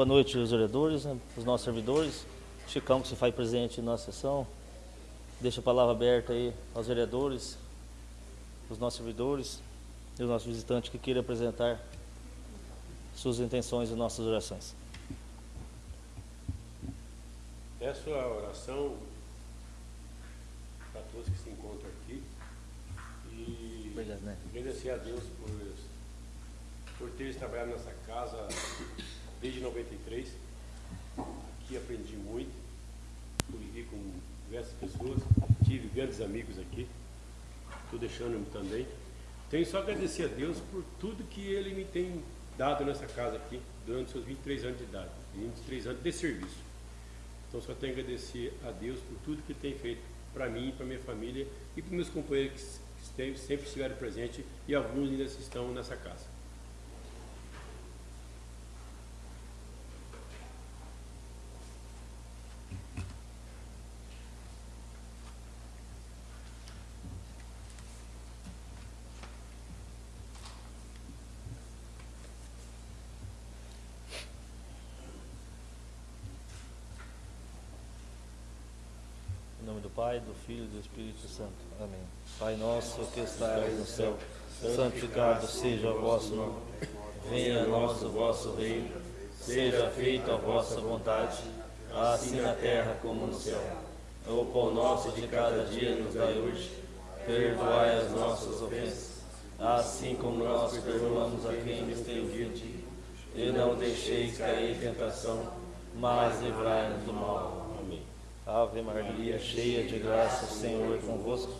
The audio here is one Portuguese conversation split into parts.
Boa noite, os vereadores, né, os nossos servidores. Chicão, que se faz presente na nossa sessão. Deixa a palavra aberta aí aos vereadores, os nossos servidores e os nossos visitantes que queiram apresentar suas intenções e nossas orações. É a oração para todos que se encontram aqui e Verdade, né? agradecer a Deus por, por teres trabalhado nessa casa desde 93. Aqui aprendi muito, convivi com diversas pessoas, tive grandes amigos aqui, estou deixando também. Tenho só a agradecer a Deus por tudo que Ele me tem dado nessa casa aqui durante seus 23 anos de idade, 23 anos de serviço. Então só tenho a agradecer a Deus por tudo que Ele tem feito para mim, para minha família e para meus companheiros que sempre estiveram presentes e alguns ainda estão nessa casa. Pai, do Filho e do Espírito Santo. Amém. Pai nosso que estás no céu, santificado seja o vosso nome. Venha a nós o vosso reino. Seja feita a vossa vontade, assim na terra como no céu. O pão nosso de cada dia nos dai hoje. Perdoai as nossas ofensas, assim como nós perdoamos a quem nos tem ofendido. E não deixeis cair em tentação, mas livrai-nos do mal. Ave Maria, cheia de graça, o Senhor é convosco.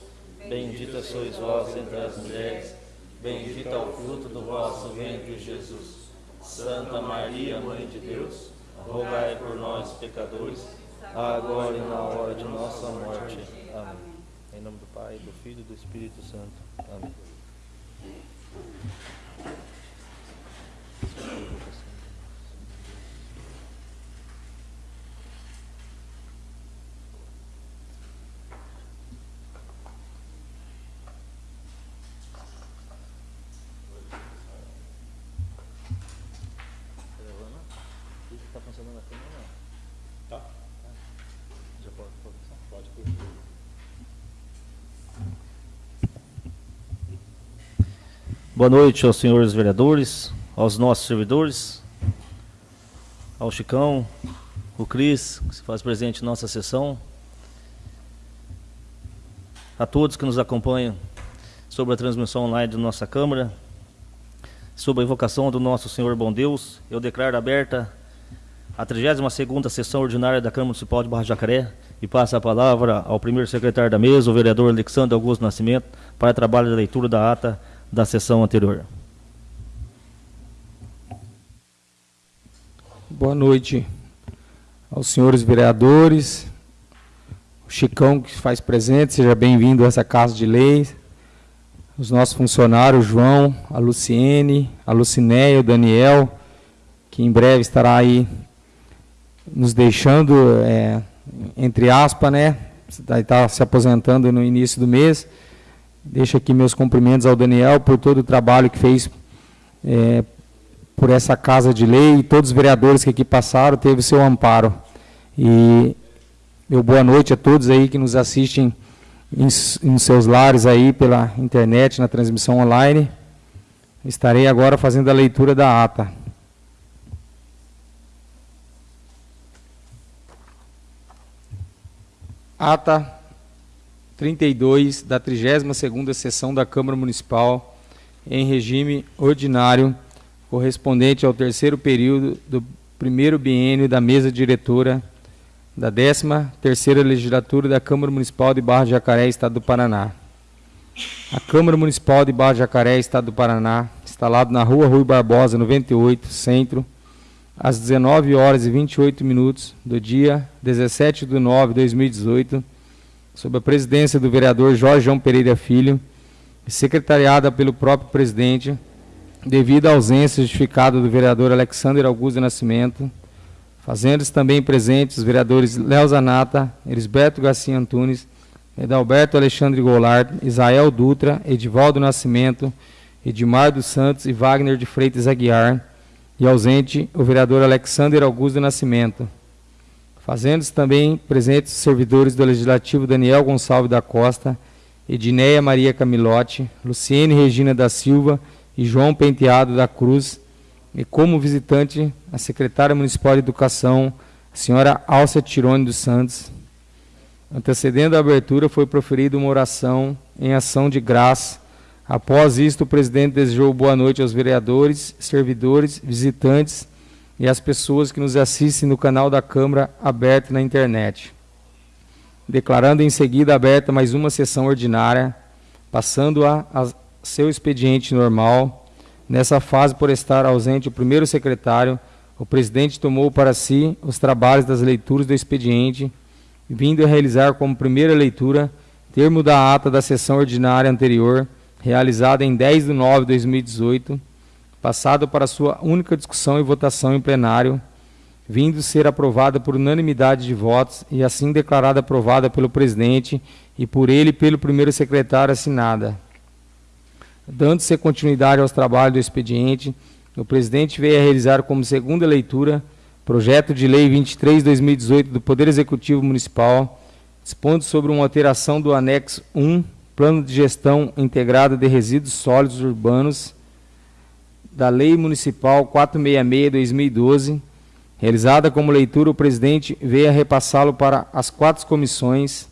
Bendita sois vós entre as mulheres, bendito é o fruto do vosso ventre, Jesus. Santa Maria, Mãe de Deus, rogai por nós, pecadores, agora e na hora de nossa morte. Amém. Em nome do Pai, do Filho e do Espírito Santo. Amém. Boa noite aos senhores vereadores, aos nossos servidores, ao Chicão, o Cris, que se faz presente em nossa sessão, a todos que nos acompanham sobre a transmissão online da nossa Câmara, sob a invocação do nosso Senhor Bom Deus, eu declaro aberta a 32ª sessão ordinária da Câmara Municipal de Barra Jacaré e passo a palavra ao primeiro secretário da mesa, o vereador Alexandre Augusto Nascimento, para trabalho da leitura da ata da sessão anterior. Boa noite aos senhores vereadores, o Chicão que faz presente, seja bem-vindo a essa Casa de Leis, os nossos funcionários, João, a Luciene, a Lucinéia, o Daniel, que em breve estará aí nos deixando, é, entre aspas, né, está se aposentando no início do mês, Deixo aqui meus cumprimentos ao Daniel por todo o trabalho que fez é, por essa casa de lei e todos os vereadores que aqui passaram, teve seu amparo. E meu boa noite a todos aí que nos assistem em, em seus lares aí pela internet, na transmissão online. Estarei agora fazendo a leitura da ata. Ata 32 da 32ª sessão da Câmara Municipal em regime ordinário, correspondente ao terceiro período do primeiro biênio da mesa diretora da 13ª legislatura da Câmara Municipal de Barra de Jacaré, Estado do Paraná. A Câmara Municipal de Barra de Jacaré, Estado do Paraná, instalado na Rua Rui Barbosa, 98, Centro, às 19 horas e 28 minutos do dia 17 de nove de 2018, sob a presidência do vereador Jorge João Pereira Filho, secretariada pelo próprio presidente, devido à ausência justificada do vereador Alexander Augusto Nascimento, Fazendo-se também presentes os vereadores Léo Zanata, Elisberto Garcia Antunes, Edalberto Alexandre Goulart, Isael Dutra, Edivaldo Nascimento, Edmar dos Santos e Wagner de Freitas Aguiar, e ausente o vereador Alexander Augusto Nascimento. Fazendo-se também presentes os servidores do Legislativo Daniel Gonçalves da Costa, Edineia Maria Camilotti, Luciene Regina da Silva e João Penteado da Cruz, e como visitante a secretária municipal de Educação, a senhora Alcia Tirone dos Santos. Antecedendo a abertura, foi proferida uma oração em ação de graça. Após isto, o presidente desejou boa noite aos vereadores, servidores, visitantes e às pessoas que nos assistem no canal da Câmara aberto na internet. Declarando em seguida aberta mais uma sessão ordinária, passando a, a seu expediente normal, Nessa fase, por estar ausente o primeiro secretário, o presidente tomou para si os trabalhos das leituras do expediente, vindo a realizar como primeira leitura termo da ata da sessão ordinária anterior, realizada em 10 de nove de 2018, passado para sua única discussão e votação em plenário, vindo ser aprovada por unanimidade de votos e assim declarada aprovada pelo presidente e por ele pelo primeiro secretário assinada. Dando-se continuidade aos trabalhos do expediente, o presidente veio a realizar como segunda leitura projeto de lei 23/2018 do Poder Executivo Municipal, dispondo sobre uma alteração do anexo 1, Plano de Gestão Integrada de Resíduos Sólidos Urbanos, da Lei Municipal 466/2012. Realizada como leitura, o presidente veio a repassá-lo para as quatro comissões.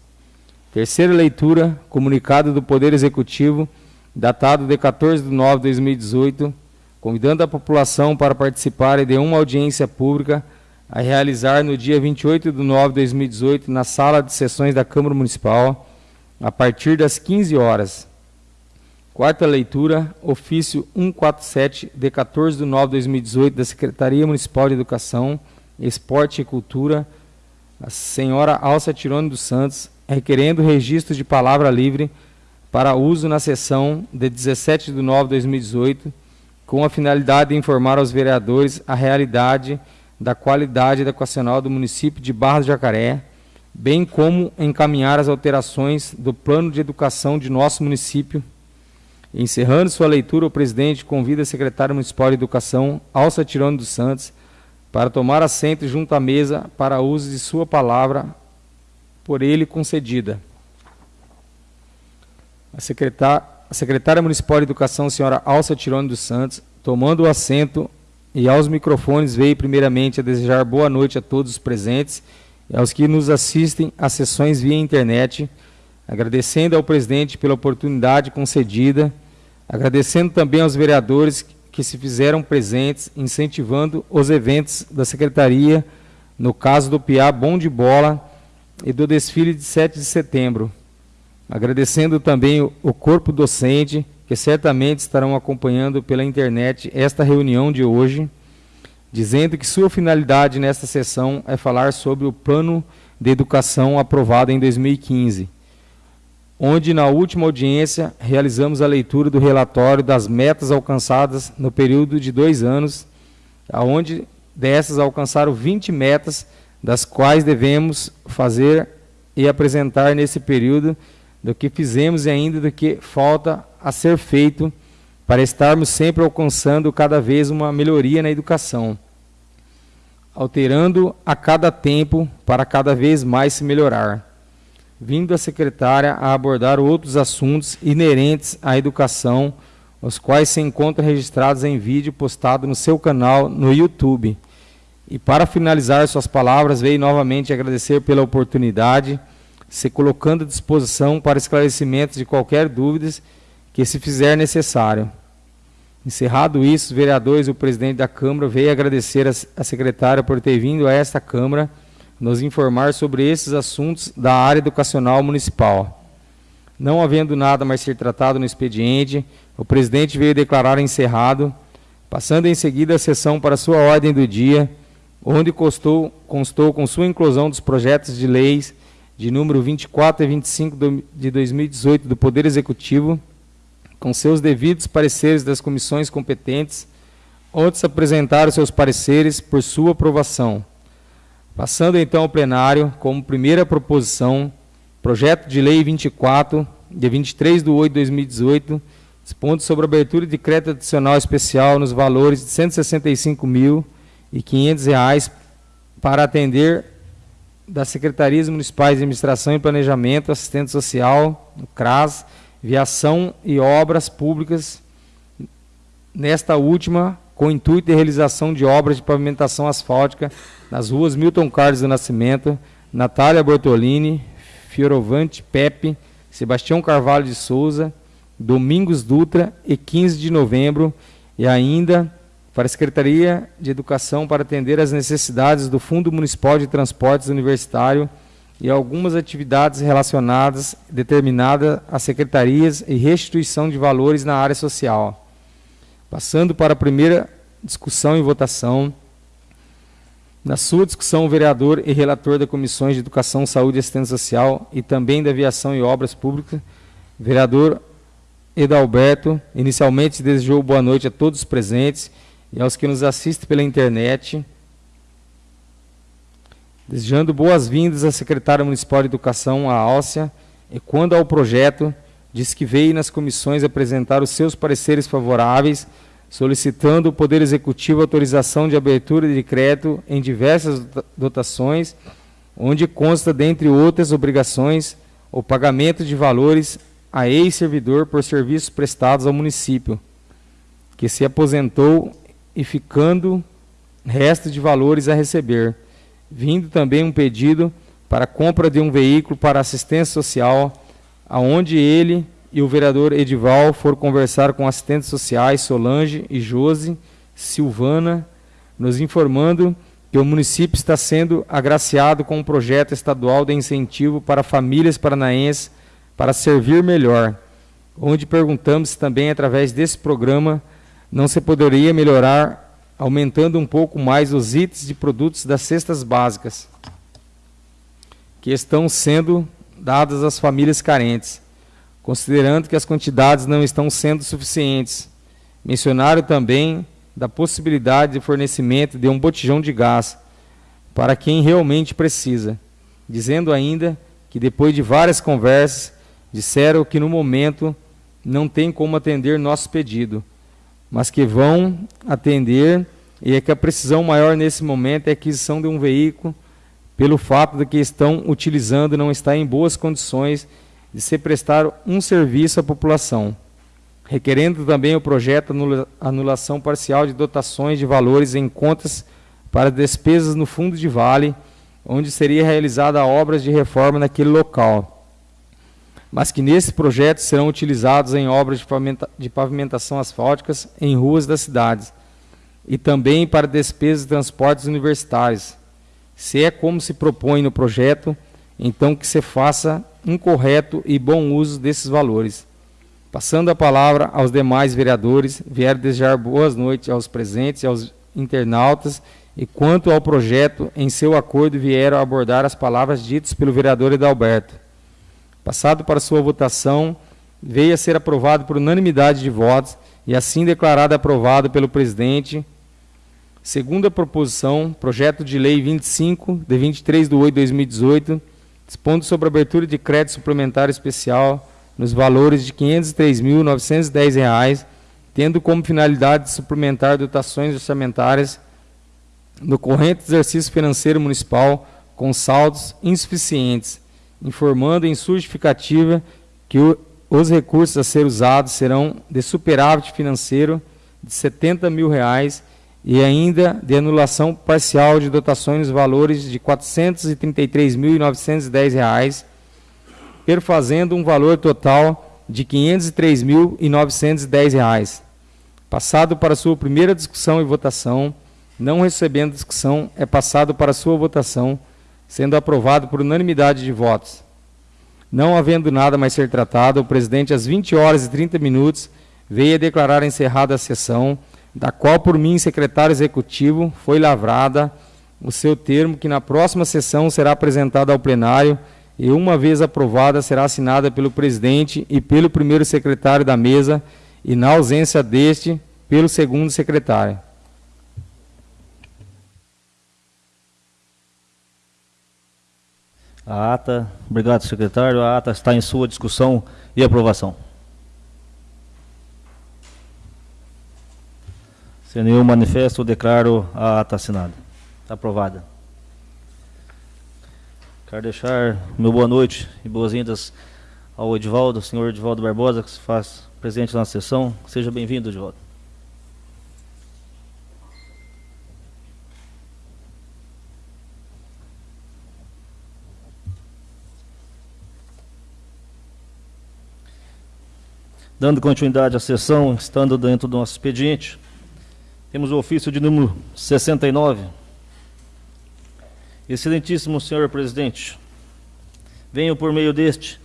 Terceira leitura, comunicado do Poder Executivo datado de 14 de nove de 2018, convidando a população para participar de uma audiência pública a realizar no dia 28 de nove de 2018 na sala de sessões da Câmara Municipal, a partir das 15 horas. Quarta leitura, ofício 147 de 14 de nove de 2018 da Secretaria Municipal de Educação, Esporte e Cultura, a senhora Alça Tirone dos Santos, requerendo registro de palavra livre para uso na sessão de 17 de nove de 2018, com a finalidade de informar aos vereadores a realidade da qualidade educacional do município de Barra do Jacaré, bem como encaminhar as alterações do plano de educação de nosso município. Encerrando sua leitura, o presidente convida a secretária municipal de Educação, Alça Tirone dos Santos, para tomar assento junto à mesa para uso de sua palavra por ele concedida. A secretária, a secretária Municipal de Educação, senhora Alça Tirone dos Santos, tomando o assento e aos microfones, veio primeiramente a desejar boa noite a todos os presentes e aos que nos assistem às sessões via internet, agradecendo ao presidente pela oportunidade concedida, agradecendo também aos vereadores que se fizeram presentes, incentivando os eventos da secretaria, no caso do PIA Bom de Bola e do desfile de 7 de setembro. Agradecendo também o corpo docente, que certamente estarão acompanhando pela internet esta reunião de hoje, dizendo que sua finalidade nesta sessão é falar sobre o plano de educação aprovado em 2015, onde na última audiência realizamos a leitura do relatório das metas alcançadas no período de dois anos, aonde dessas alcançaram 20 metas, das quais devemos fazer e apresentar nesse período do que fizemos e ainda do que falta a ser feito para estarmos sempre alcançando cada vez uma melhoria na educação, alterando a cada tempo para cada vez mais se melhorar, vindo a secretária a abordar outros assuntos inerentes à educação, os quais se encontram registrados em vídeo postado no seu canal no YouTube. E para finalizar suas palavras, veio novamente agradecer pela oportunidade se colocando à disposição para esclarecimentos de qualquer dúvidas que se fizer necessário. Encerrado isso, os vereadores e o presidente da Câmara veio agradecer a secretária por ter vindo a esta Câmara nos informar sobre esses assuntos da área educacional municipal. Não havendo nada mais ser tratado no expediente, o presidente veio declarar encerrado, passando em seguida a sessão para sua ordem do dia, onde constou, constou com sua inclusão dos projetos de leis de número 24 e 25 de 2018 do Poder Executivo, com seus devidos pareceres das comissões competentes, onde se apresentaram seus pareceres por sua aprovação. Passando então ao plenário, como primeira proposição, projeto de lei 24, de 23 de 8 de 2018, dispondo sobre abertura de crédito adicional especial nos valores de R$ 165.500 para atender das Secretarias Municipais de Administração e Planejamento, Assistente Social, CRAS, Viação e Obras Públicas, nesta última, com o intuito de realização de obras de pavimentação asfáltica nas ruas Milton Carlos do Nascimento, Natália Bortolini, Fiorovante Pepe, Sebastião Carvalho de Souza, Domingos Dutra e 15 de novembro, e ainda para a Secretaria de Educação para atender às necessidades do Fundo Municipal de Transportes Universitário e algumas atividades relacionadas determinadas às secretarias e restituição de valores na área social. Passando para a primeira discussão e votação. Na sua discussão, o vereador e relator da Comissões de Educação, Saúde e Assistência Social e também da Aviação e Obras Públicas, vereador Edalberto, inicialmente desejou boa noite a todos os presentes e aos que nos assistem pela internet, desejando boas-vindas à secretária municipal de Educação, a Álcia, e quando ao projeto, diz que veio nas comissões apresentar os seus pareceres favoráveis, solicitando o Poder Executivo autorização de abertura de decreto em diversas dotações, onde consta, dentre outras obrigações, o pagamento de valores a ex-servidor por serviços prestados ao município, que se aposentou e ficando resto de valores a receber, vindo também um pedido para compra de um veículo para assistência social, aonde ele e o vereador Edival foram conversar com assistentes sociais Solange e Josi Silvana, nos informando que o município está sendo agraciado com um projeto estadual de incentivo para famílias paranaenses para servir melhor, onde perguntamos se também através desse programa não se poderia melhorar aumentando um pouco mais os itens de produtos das cestas básicas que estão sendo dadas às famílias carentes considerando que as quantidades não estão sendo suficientes. Mencionaram também da possibilidade de fornecimento de um botijão de gás para quem realmente precisa, dizendo ainda que depois de várias conversas, disseram que no momento não tem como atender nosso pedido, mas que vão atender e é que a precisão maior nesse momento é a aquisição de um veículo, pelo fato de que estão utilizando não está em boas condições de se prestar um serviço à população, requerendo também o projeto anulação parcial de dotações de valores em contas para despesas no fundo de vale, onde seria realizada obras de reforma naquele local, mas que nesse projeto serão utilizados em obras de pavimentação asfálticas em ruas das cidades, e também para despesas de transportes universitários. Se é como se propõe no projeto, então que se faça um correto e bom uso desses valores. Passando a palavra aos demais vereadores, vieram desejar boas noites aos presentes e aos internautas, e quanto ao projeto, em seu acordo vieram abordar as palavras ditas pelo vereador Edalberto. Passado para sua votação, veio a ser aprovado por unanimidade de votos e assim declarado aprovado pelo presidente. Segunda proposição, projeto de lei 25, de 23 de 8 de 2018, dispondo sobre abertura de crédito suplementar especial nos valores de R$ 503.910, tendo como finalidade suplementar dotações orçamentárias no corrente exercício financeiro municipal com saldos insuficientes, informando em sua justificativa que o, os recursos a ser usados serão de superávit financeiro de 70 mil reais e ainda de anulação parcial de dotações nos valores de R$ 433.910, perfazendo um valor total de R$ 503.910. Passado para sua primeira discussão e votação, não recebendo discussão, é passado para sua votação, sendo aprovado por unanimidade de votos. Não havendo nada mais ser tratado, o presidente, às 20 horas e 30 minutos, veio a declarar encerrada a sessão, da qual por mim, secretário executivo, foi lavrada o seu termo, que na próxima sessão será apresentado ao plenário e, uma vez aprovada, será assinada pelo presidente e pelo primeiro secretário da mesa, e, na ausência deste, pelo segundo secretário. A ata, obrigado, secretário. A ata está em sua discussão e aprovação. Sem nenhum manifesto, declaro a ata assinada. Aprovada. Quero deixar meu boa noite e boas-vindas ao Edivaldo, senhor Edivaldo Barbosa, que se faz presente na sessão. Seja bem-vindo, Edivaldo. Dando continuidade à sessão, estando dentro do nosso expediente, temos o ofício de número 69. Excelentíssimo senhor presidente, venho por meio deste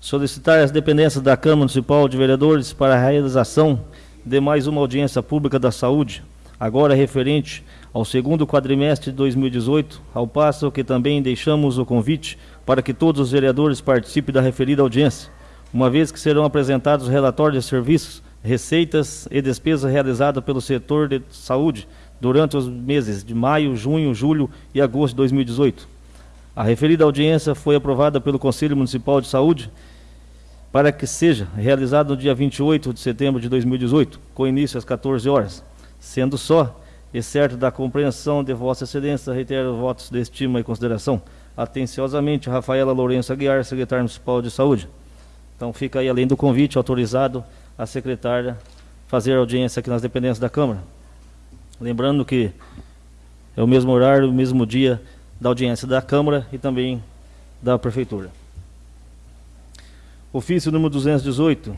solicitar as dependências da Câmara Municipal de Vereadores para a realização de mais uma audiência pública da saúde, agora referente ao segundo quadrimestre de 2018, ao passo que também deixamos o convite para que todos os vereadores participem da referida audiência uma vez que serão apresentados relatórios de serviços, receitas e despesas realizadas pelo setor de saúde durante os meses de maio, junho, julho e agosto de 2018. A referida audiência foi aprovada pelo Conselho Municipal de Saúde para que seja realizada no dia 28 de setembro de 2018, com início às 14 horas. Sendo só, e certo da compreensão de Vossa Excelência, reitero votos de estima e consideração. Atenciosamente, Rafaela Lourenço Aguiar, Secretária Municipal de Saúde. Então fica aí, além do convite, autorizado a secretária fazer audiência aqui nas dependências da Câmara. Lembrando que é o mesmo horário, o mesmo dia da audiência da Câmara e também da Prefeitura. Ofício número 218,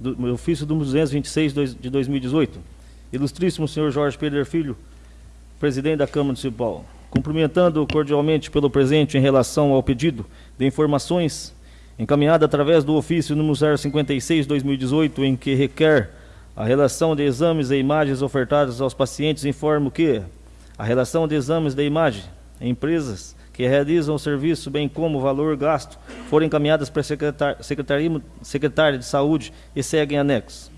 do, ofício número 226 de 2018. Ilustríssimo senhor Jorge Pedro Filho, presidente da Câmara Municipal. Cumprimentando cordialmente pelo presente em relação ao pedido de informações encaminhada através do ofício número 056-2018, em que requer a relação de exames e imagens ofertadas aos pacientes, informo que a relação de exames de imagem em empresas que realizam o serviço, bem como o valor gasto, foram encaminhadas para a Secretaria, Secretaria de Saúde e seguem anexos.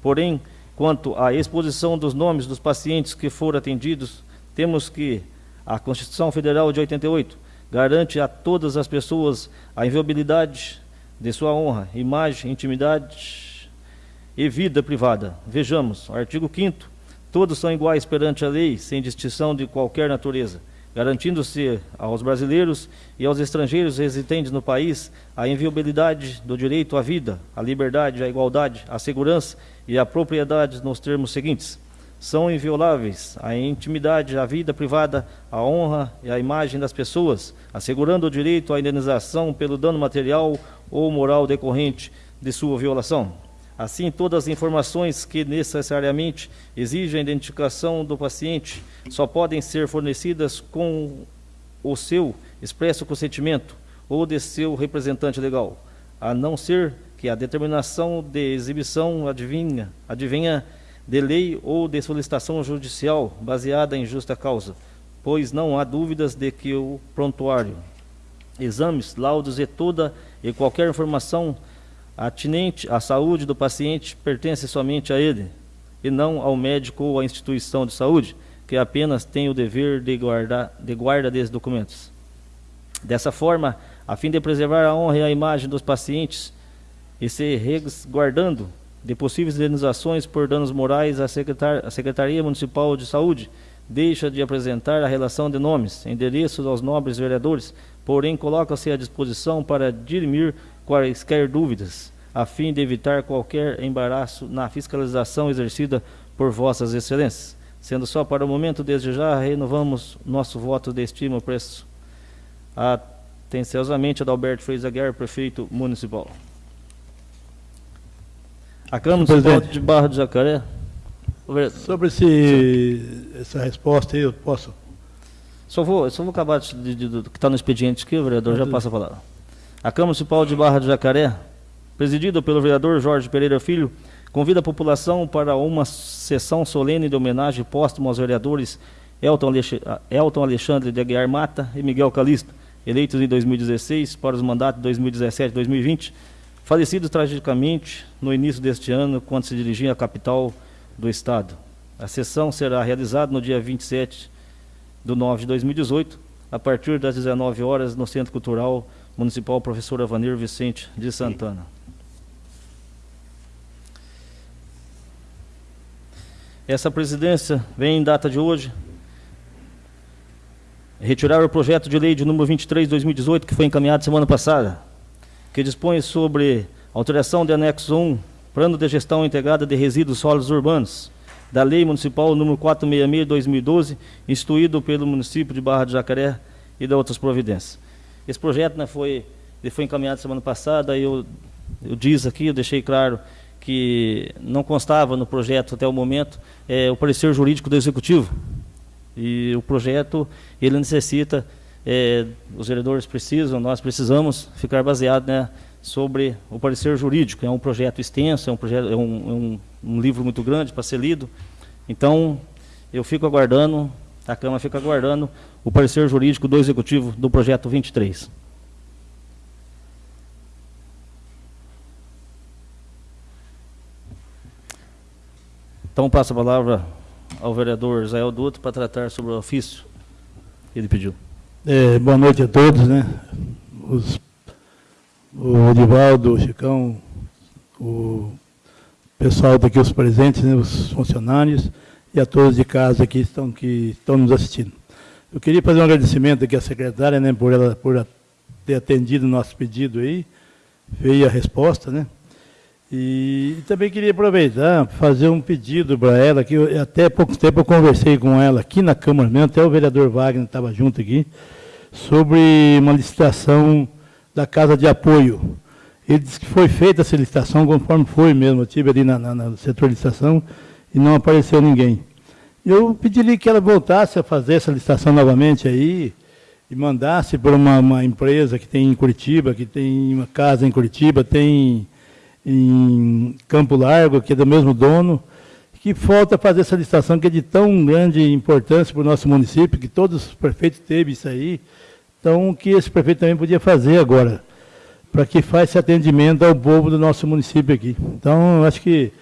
Porém, quanto à exposição dos nomes dos pacientes que foram atendidos, temos que a Constituição Federal de 88 garante a todas as pessoas a inviolabilidade de sua honra, imagem, intimidade e vida privada. Vejamos, artigo 5 todos são iguais perante a lei, sem distinção de qualquer natureza, garantindo-se aos brasileiros e aos estrangeiros residentes no país a inviolabilidade do direito à vida, à liberdade, à igualdade, à segurança e à propriedade nos termos seguintes são invioláveis a intimidade, a vida privada, a honra e a imagem das pessoas, assegurando o direito à indenização pelo dano material ou moral decorrente de sua violação. Assim, todas as informações que necessariamente exigem a identificação do paciente só podem ser fornecidas com o seu expresso consentimento ou de seu representante legal, a não ser que a determinação de exibição adivinha, adivinha de lei ou de solicitação judicial baseada em justa causa, pois não há dúvidas de que o prontuário, exames, laudos e toda e qualquer informação atinente à saúde do paciente pertence somente a ele, e não ao médico ou à instituição de saúde, que apenas tem o dever de, guardar, de guarda desses documentos. Dessa forma, a fim de preservar a honra e a imagem dos pacientes e se resguardando de possíveis indenizações por danos morais, a, Secretar Secretaria Municipal de Saúde deixa de apresentar a relação de nomes, endereços aos nobres vereadores, porém coloca-se à disposição para dirimir quaisquer dúvidas, a fim de evitar qualquer embaraço na fiscalização exercida por vossas excelências. Sendo só para o momento, desde já, renovamos nosso voto de estima preço. Atenciosamente, Adalberto Freire Guerra, prefeito municipal. A Câmara Municipal de Barra do Jacaré. Sobre esse, essa resposta aí, eu posso? Só vou, só vou acabar de, de, de, do que está no expediente aqui, o vereador já passa a palavra. A Câmara Municipal de Barra do Jacaré, presidida pelo vereador Jorge Pereira Filho, convida a população para uma sessão solene de homenagem póstuma aos vereadores Elton, Elton Alexandre de Aguiar Mata e Miguel Calisto, eleitos em 2016 para os mandatos de 2017 e 2020 falecido tragicamente no início deste ano, quando se dirigia à capital do Estado. A sessão será realizada no dia 27 de 9 de 2018, a partir das 19 horas no Centro Cultural Municipal Professor Avanir Vicente de Santana. Essa presidência vem em data de hoje retirar o projeto de lei de número 23 de 2018 que foi encaminhado semana passada, que dispõe sobre alteração de anexo 1, Plano de Gestão Integrada de Resíduos Sólidos Urbanos, da Lei Municipal número 466 de 2012, instituído pelo município de Barra de Jacaré e de outras providências. Esse projeto né, foi, foi encaminhado semana passada e eu, eu disse aqui, eu deixei claro que não constava no projeto até o momento é, o parecer jurídico do Executivo. E o projeto, ele necessita, é, os vereadores precisam, nós precisamos ficar baseado né, sobre o parecer jurídico. É um projeto extenso, é um, projeto, é um, é um, um livro muito grande para ser lido. Então, eu fico aguardando, a Câmara fica aguardando o parecer jurídico do Executivo do projeto 23. Então, passo a palavra ao vereador Israel Duto para tratar sobre o ofício que ele pediu. É, boa noite a todos, né? Os, o Edivaldo, o Chicão, o pessoal daqui, os presentes, né, os funcionários e a todos de casa que estão, que estão nos assistindo. Eu queria fazer um agradecimento aqui à secretária, né, por ela por ter atendido o nosso pedido aí, veio a resposta, né? E, e também queria aproveitar, fazer um pedido para ela, que eu, até pouco tempo eu conversei com ela aqui na Câmara mesmo, até o vereador Wagner estava junto aqui, sobre uma licitação da Casa de Apoio. Ele disse que foi feita essa licitação conforme foi mesmo, eu estive ali na, na, no setor de licitação e não apareceu ninguém. Eu pediria que ela voltasse a fazer essa licitação novamente aí e mandasse para uma, uma empresa que tem em Curitiba, que tem uma casa em Curitiba, tem em Campo Largo, que é do mesmo dono, que falta fazer essa licitação que é de tão grande importância para o nosso município, que todos os prefeitos teve isso aí, então que esse prefeito também podia fazer agora, para que faça esse atendimento ao povo do nosso município aqui. Então, acho que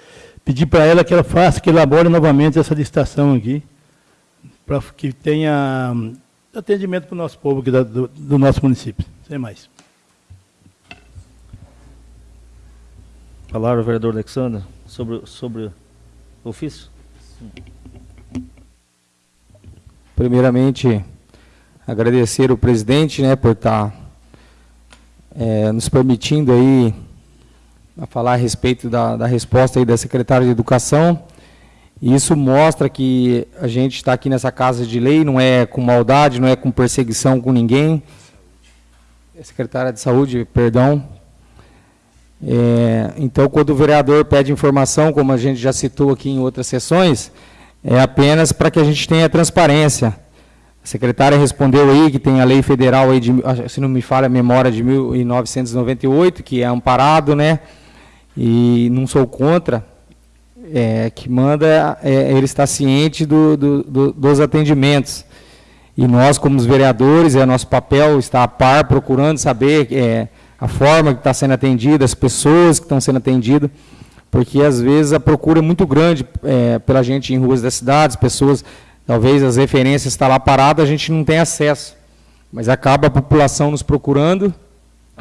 pedir para ela que ela faça, que elabore novamente essa licitação aqui, para que tenha atendimento para o nosso povo aqui do, do nosso município. Sem mais. Palavra, vereador Alexandre, sobre, sobre o ofício. Primeiramente, agradecer o presidente né, por estar é, nos permitindo aí a falar a respeito da, da resposta aí da secretária de Educação. Isso mostra que a gente está aqui nessa casa de lei, não é com maldade, não é com perseguição com ninguém. Secretária de Saúde, perdão, é, então, quando o vereador pede informação, como a gente já citou aqui em outras sessões, é apenas para que a gente tenha transparência. A secretária respondeu aí que tem a lei federal, aí de, se não me falha a memória, de 1998, que é amparado, né? E não sou contra, é, que manda é, ele estar ciente do, do, do, dos atendimentos. E nós, como os vereadores, é nosso papel estar a par, procurando saber é, a forma que está sendo atendida, as pessoas que estão sendo atendidas, porque às vezes a procura é muito grande é, pela gente em ruas das cidades, pessoas, talvez as referências estão tá lá paradas, a gente não tem acesso. Mas acaba a população nos procurando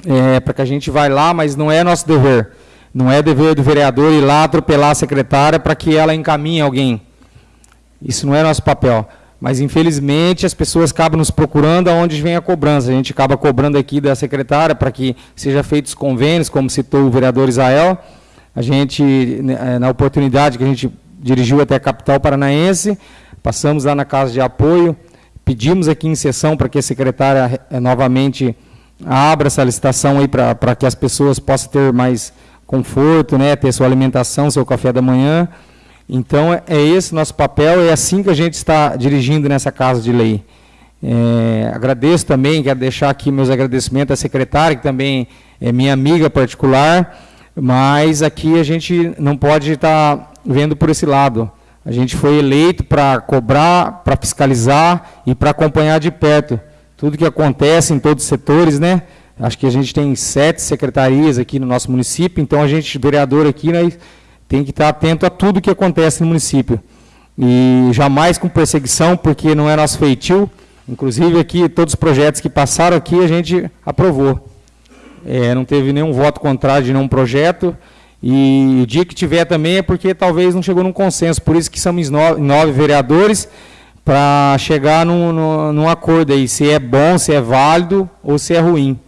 é, para que a gente vá lá, mas não é nosso dever. Não é dever do vereador ir lá atropelar a secretária para que ela encaminhe alguém. Isso não é nosso papel. Mas, infelizmente, as pessoas acabam nos procurando aonde vem a cobrança. A gente acaba cobrando aqui da secretária para que seja feitos convênios, como citou o vereador Israel. A gente, né, na oportunidade que a gente dirigiu até a capital paranaense, passamos lá na casa de apoio, pedimos aqui em sessão para que a secretária eh, novamente abra essa licitação aí para que as pessoas possam ter mais conforto, né, ter sua alimentação, seu café da manhã. Então, é, é esse nosso papel, é assim que a gente está dirigindo nessa casa de lei. É, agradeço também, quero deixar aqui meus agradecimentos à secretária, que também é minha amiga particular, mas aqui a gente não pode estar vendo por esse lado. A gente foi eleito para cobrar, para fiscalizar e para acompanhar de perto tudo que acontece em todos os setores, né? Acho que a gente tem sete secretarias aqui no nosso município, então a gente, vereador aqui, nós tem que estar atento a tudo que acontece no município. E jamais com perseguição, porque não é nosso feitio. Inclusive aqui, todos os projetos que passaram aqui, a gente aprovou. É, não teve nenhum voto contrário de nenhum projeto. E o dia que tiver também é porque talvez não chegou num consenso. Por isso que somos nove, nove vereadores para chegar num, num, num, acordo aí, se é bom, se é válido ou se é ruim.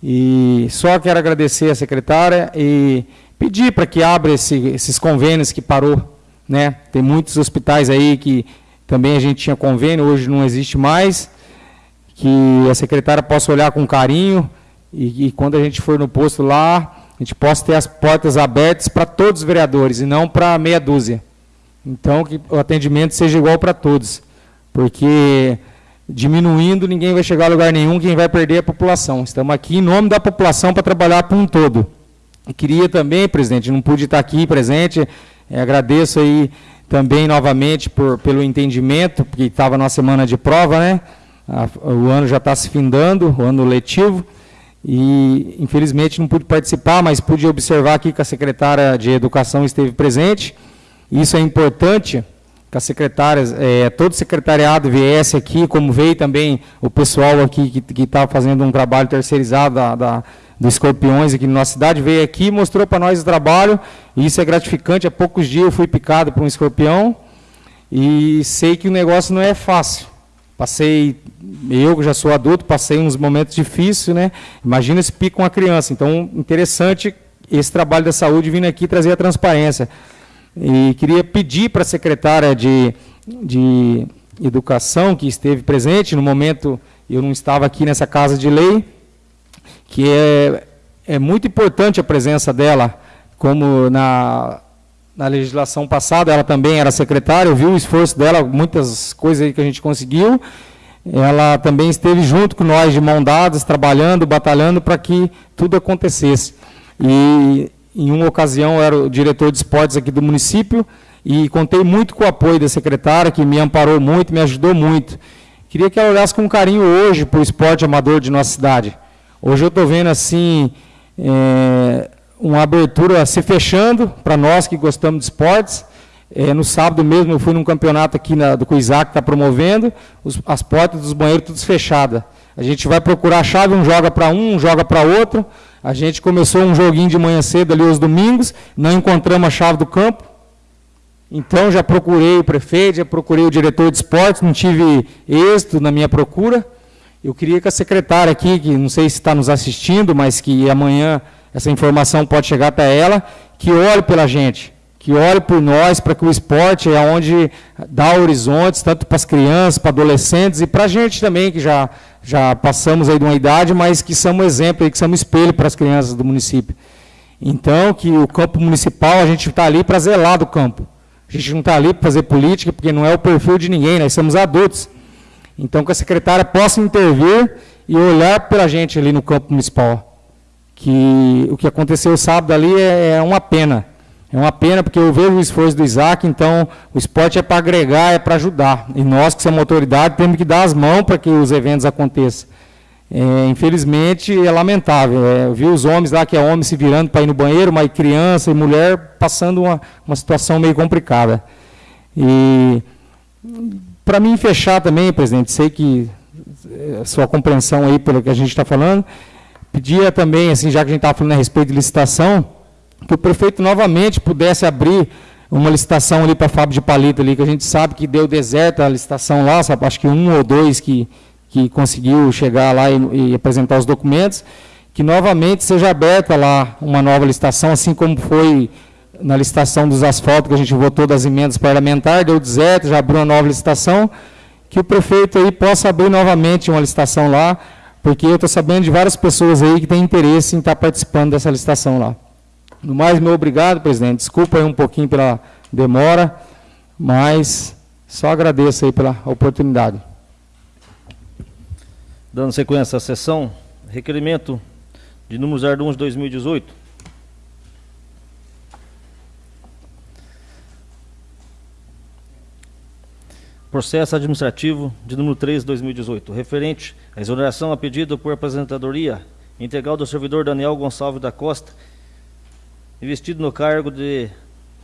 E só quero agradecer a secretária e pedir para que abra esse, esses convênios que parou. Né? Tem muitos hospitais aí que também a gente tinha convênio, hoje não existe mais. Que a secretária possa olhar com carinho e, e quando a gente for no posto lá, a gente possa ter as portas abertas para todos os vereadores e não para meia dúzia. Então, que o atendimento seja igual para todos, porque diminuindo ninguém vai chegar a lugar nenhum, quem vai perder é a população. Estamos aqui em nome da população para trabalhar para um todo. Queria também, presidente, não pude estar aqui presente, é, agradeço aí também novamente por, pelo entendimento, porque estava na semana de prova, né? O ano já está se findando, o ano letivo, e infelizmente não pude participar, mas pude observar aqui que a secretária de Educação esteve presente. Isso é importante, que as secretárias, é, todo o secretariado viesse aqui, como veio também o pessoal aqui que está fazendo um trabalho terceirizado da, da dos escorpiões aqui na nossa cidade, veio aqui mostrou para nós o trabalho, e isso é gratificante. Há poucos dias eu fui picado por um escorpião, e sei que o negócio não é fácil. Passei, eu que já sou adulto, passei uns momentos difíceis, né? Imagina se pica uma criança. Então, interessante esse trabalho da saúde vindo aqui trazer a transparência. E queria pedir para a secretária de, de Educação, que esteve presente, no momento eu não estava aqui nessa casa de lei, que é, é muito importante a presença dela, como na, na legislação passada ela também era secretária, eu vi o esforço dela, muitas coisas que a gente conseguiu, ela também esteve junto com nós de mão dadas, trabalhando, batalhando para que tudo acontecesse. E em uma ocasião eu era o diretor de esportes aqui do município e contei muito com o apoio da secretária, que me amparou muito, me ajudou muito. Queria que ela olhasse com carinho hoje para o esporte amador de nossa cidade. Hoje eu estou vendo assim é, uma abertura se fechando para nós que gostamos de esportes. É, no sábado mesmo eu fui num campeonato aqui na, do Cuisac que está promovendo, os, as portas dos banheiros todas fechadas. A gente vai procurar a chave, um joga para um, um joga para outro. A gente começou um joguinho de manhã cedo ali aos domingos, não encontramos a chave do campo. Então já procurei o prefeito, já procurei o diretor de esportes, não tive êxito na minha procura. Eu queria que a secretária aqui, que não sei se está nos assistindo, mas que amanhã essa informação pode chegar até ela, que olhe pela gente, que olhe por nós, para que o esporte é onde dá horizontes, tanto para as crianças, para adolescentes e para a gente também, que já, já passamos aí de uma idade, mas que somos exemplo, que somos espelho para as crianças do município. Então, que o campo municipal, a gente está ali para zelar do campo. A gente não está ali para fazer política, porque não é o perfil de ninguém, nós somos adultos. Então, que a secretária possa intervir e olhar para a gente ali no campo municipal. Que o que aconteceu sábado ali é, é uma pena. É uma pena porque eu vejo o esforço do Isaac, então o esporte é para agregar, é para ajudar. E nós, que somos autoridade, temos que dar as mãos para que os eventos aconteçam. É, infelizmente, é lamentável. É, eu vi os homens lá, que é homem se virando para ir no banheiro, mas criança e mulher passando uma, uma situação meio complicada. E para mim fechar também, presidente, sei que a eh, sua compreensão aí pelo que a gente está falando, pedia também, assim, já que a gente estava falando a respeito de licitação, que o prefeito novamente pudesse abrir uma licitação ali para a fábrica de palito ali, que a gente sabe que deu deserto a licitação lá, sabe, acho que um ou dois que, que conseguiu chegar lá e, e apresentar os documentos, que novamente seja aberta lá uma nova licitação, assim como foi na licitação dos asfaltos, que a gente votou das emendas parlamentares, deu deserto, já abriu uma nova licitação, que o prefeito aí possa abrir novamente uma licitação lá, porque eu estou sabendo de várias pessoas aí que têm interesse em estar participando dessa licitação lá. No mais, meu obrigado, presidente. Desculpa aí um pouquinho pela demora, mas só agradeço aí pela oportunidade. Dando sequência à sessão, requerimento de número 01 de 2018, Processo administrativo de número 3 de 2018, referente à exoneração a pedido por apresentadoria integral do servidor Daniel Gonçalves da Costa, investido no cargo de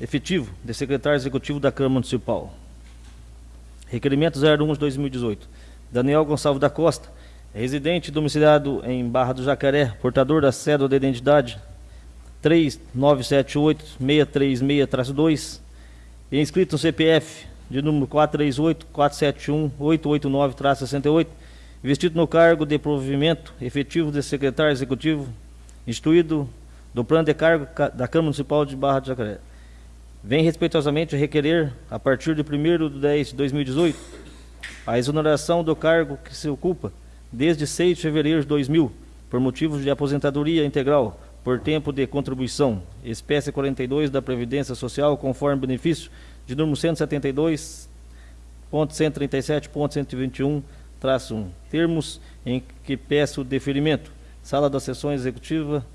efetivo de secretário executivo da Câmara Municipal. Requerimento 01 de 2018. Daniel Gonçalves da Costa, residente domiciliado em Barra do Jacaré, portador da cédula de identidade 3978-636-2, e inscrito no CPF de número 438-471-889-68, investido no cargo de provimento efetivo de secretário executivo, instituído do plano de cargo ca- da Câmara Municipal de Barra do Jacaré. Vem respeitosamente requerer, a partir de 1º de 10 de 2018, a exoneração do cargo que se ocupa desde 6 de fevereiro de 2000, por motivos de aposentadoria integral, por tempo de contribuição, espécie 42 da Previdência Social, conforme benefício de número 172.137.121, traço 1. Termos em que peço deferimento. Sala das Sessões Executiva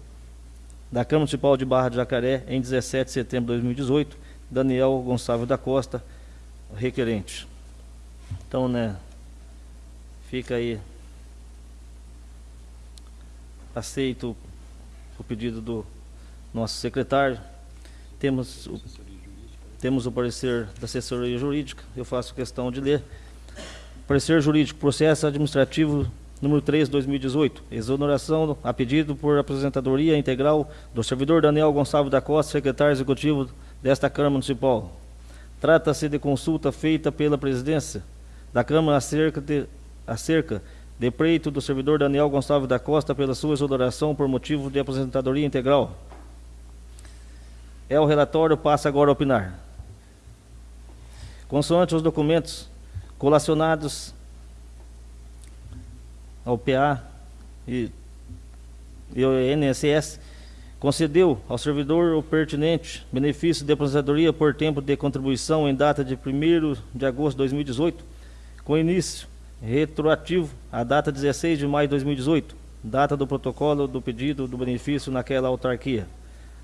da Câmara Municipal de Barra de Jacaré, em 17 de setembro de 2018, Daniel Gonçalves da Costa, requerente. Então, né, fica aí aceito o pedido do nosso secretário. Temos o, temos o parecer da assessoria jurídica, eu faço questão de ler. Parecer jurídico, processo administrativo número 3, 2018. Exoneração a pedido por aposentadoria integral do servidor Daniel Gonçalves da Costa, secretário executivo desta Câmara Municipal. Trata-se de consulta feita pela presidência da Câmara acerca de, acerca de pleito do servidor Daniel Gonçalves da Costa pela sua exoneração por motivo de aposentadoria integral. É o relatório, passa agora a opinar. Consoante os documentos colacionados ao PA e, e ao INSS, concedeu ao servidor o pertinente benefício de aposentadoria por tempo de contribuição em data de 1º de agosto de 2018, com início retroativo à data 16 de maio de 2018, data do protocolo do pedido do benefício naquela autarquia.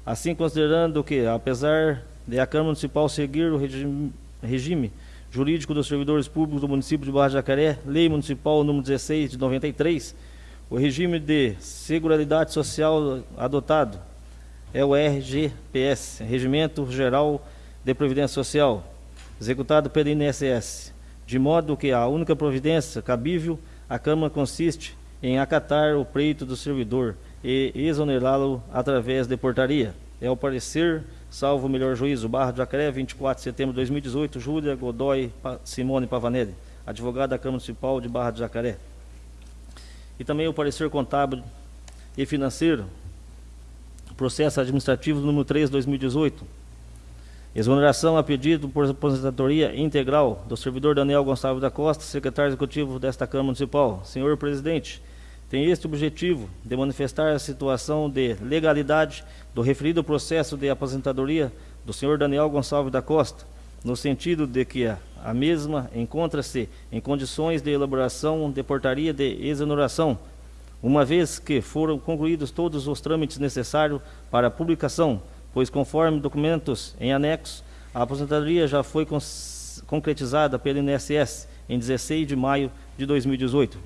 Assim, considerando que, apesar de a Câmara Municipal seguir o regime, regime jurídico dos servidores públicos do município de Barra de Jacaré, Lei Municipal número 16 de 93, o regime de Seguridade Social adotado é o RGPS, Regimento Geral de Previdência Social, executado pelo INSS, de modo que a única providência cabível à Câmara consiste em acatar o pleito do servidor e exonerá-lo através de portaria. É o parecer, salvo o melhor juízo, Barra do Jacaré, 24 de setembro de 2018, Júlia Godoy Simone Pavanelli, advogada da Câmara Municipal de Barra do Jacaré. E também o parecer contábil e financeiro, processo administrativo número 3 de 2018, Exoneração a pedido por aposentadoria integral do servidor Daniel Gonçalves da Costa, secretário executivo desta Câmara Municipal. Senhor presidente, tem este objetivo de manifestar a situação de legalidade do referido processo de aposentadoria do senhor Daniel Gonçalves da Costa, no sentido de que a, a mesma encontra-se em condições de elaboração de portaria de exoneração, uma vez que foram concluídos todos os trâmites necessários para a publicação, pois conforme documentos em anexo, a aposentadoria já foi concretizada pelo INSS em 16 de maio de 2018,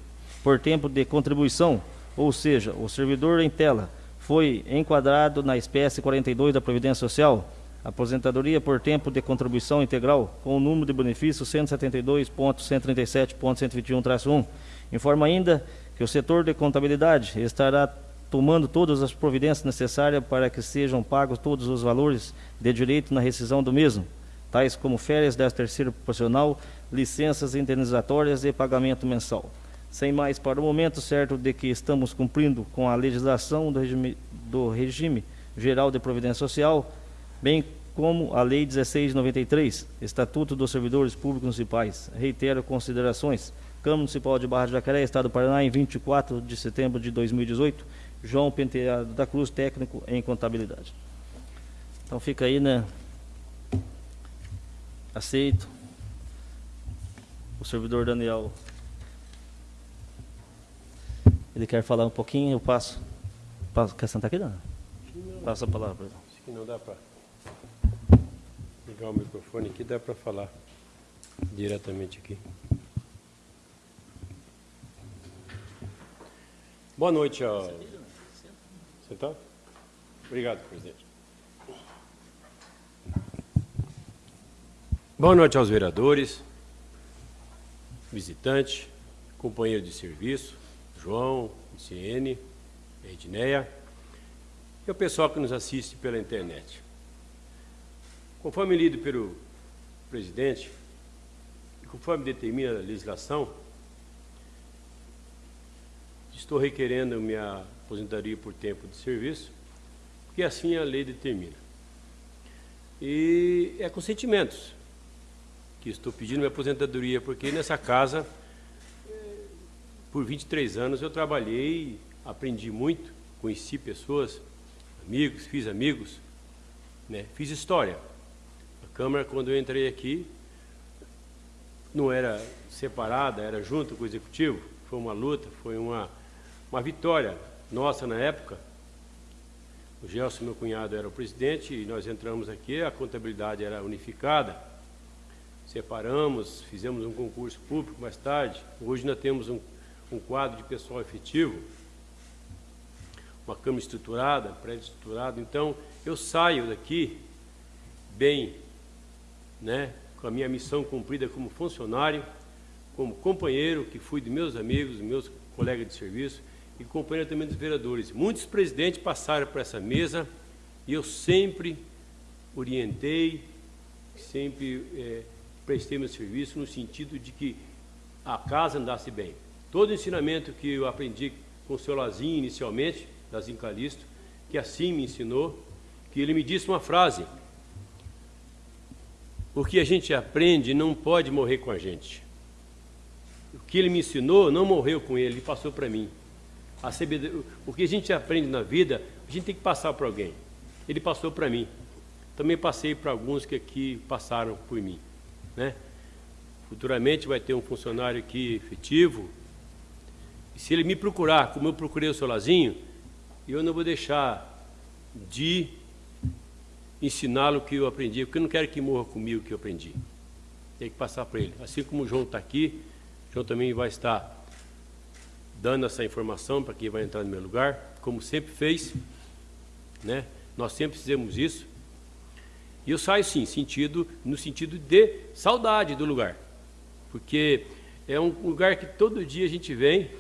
por tempo de contribuição, ou seja, o servidor em tela foi enquadrado na espécie 42 da Previdência Social, aposentadoria por tempo de contribuição integral, com o número de benefício 172.137.121-1. Informa ainda que o setor de contabilidade estará tomando todas as providências necessárias para que sejam pagos todos os valores de direito na rescisão do mesmo, tais como férias da terceira proporcional, licenças indenizatórias e pagamento mensal. Sem mais para o momento, certo de que estamos cumprindo com a legislação do regime, do regime Geral de Providência Social, bem como a Lei 1693, Estatuto dos Servidores Públicos Municipais. Reitero considerações. Câmara Municipal de Barra de Jacaré, Estado do Paraná, em 24 de setembro de 2018. João Penteado da Cruz, técnico em contabilidade. Então fica aí, né? Aceito. O servidor Daniel. Ele quer falar um pouquinho, eu passo. passo quer sentar aqui, não? Passa a palavra. Acho que não dá para ligar o microfone aqui, dá para falar diretamente aqui. Boa noite, ó. Sentar? Obrigado, presidente. Boa noite aos vereadores, visitantes, companheiro de serviço, João, Ciene, Edneia, e o pessoal que nos assiste pela internet. Conforme lido pelo presidente, e conforme determina a legislação, estou requerendo minha aposentadoria por tempo de serviço, porque assim a lei determina. E é com sentimentos que estou pedindo minha aposentadoria, porque nessa casa, por 23 anos, eu trabalhei, aprendi muito, conheci pessoas, amigos, fiz amigos, né? fiz história. A Câmara, quando eu entrei aqui, não era separada, era junto com o Executivo, foi uma luta, foi uma, uma vitória nossa na época. O Gelson, meu cunhado, era o presidente e nós entramos aqui, a contabilidade era unificada. Separamos, fizemos um concurso público mais tarde. Hoje nós temos um, um quadro de pessoal efetivo, uma Câmara estruturada, prédio estruturado. Então, eu saio daqui bem, né, com a minha missão cumprida como funcionário, como companheiro, que fui de meus amigos, meus colegas de serviço, e companheiro também dos vereadores. Muitos presidentes passaram por essa mesa e eu sempre orientei, sempre é, prestei meu serviço no sentido de que a casa andasse bem. Todo o ensinamento que eu aprendi com o seu Lazinho inicialmente, Lazinho Calisto, que assim me ensinou, que ele me disse uma frase, o que a gente aprende não pode morrer com a gente. O que ele me ensinou não morreu com ele, ele passou para mim. O que a gente aprende na vida, a gente tem que passar para alguém. Ele passou para mim. Também passei para alguns que aqui passaram por mim. Né? Futuramente vai ter um funcionário aqui efetivo. E se ele me procurar, como eu procurei o seu Lazinho, eu não vou deixar de ensiná-lo o que eu aprendi, porque eu não quero que morra comigo o que eu aprendi. Tem que passar para ele. Assim como o João está aqui, o João também vai estar dando essa informação para quem vai entrar no meu lugar, como sempre fez, né? Nós sempre fizemos isso. E eu saio sim, sentido, no sentido de saudade do lugar. Porque é um lugar que todo dia a gente vem,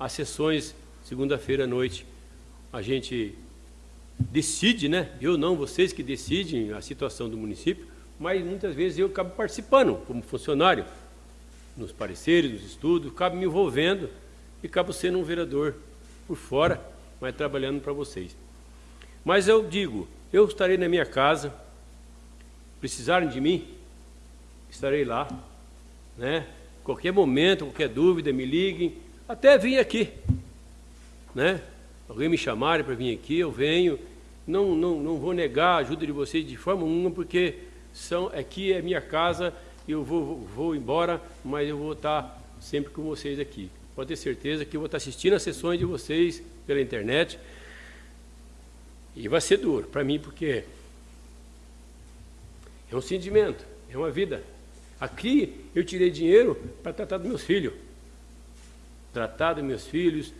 as sessões, segunda-feira à noite, a gente decide, né? Eu não, vocês que decidem a situação do município, mas muitas vezes eu acabo participando como funcionário, nos pareceres, nos estudos, acabo me envolvendo e acabo sendo um vereador por fora, mas trabalhando para vocês. Mas eu digo, eu estarei na minha casa, precisarem de mim, estarei lá, né? Qualquer momento, qualquer dúvida, me liguem, até vim aqui, né? Alguém me chamarem para vir aqui, eu venho. Não, não, não vou negar a ajuda de vocês de forma nenhuma, porque são, aqui é minha casa, eu vou, vou embora, mas eu vou estar sempre com vocês aqui pode ter certeza que eu vou estar assistindo as sessões de vocês pela internet. E vai ser duro para mim, porque é um sentimento, é uma vida. Aqui eu tirei dinheiro para tratar dos meus filhos. Tratar dos meus filhos,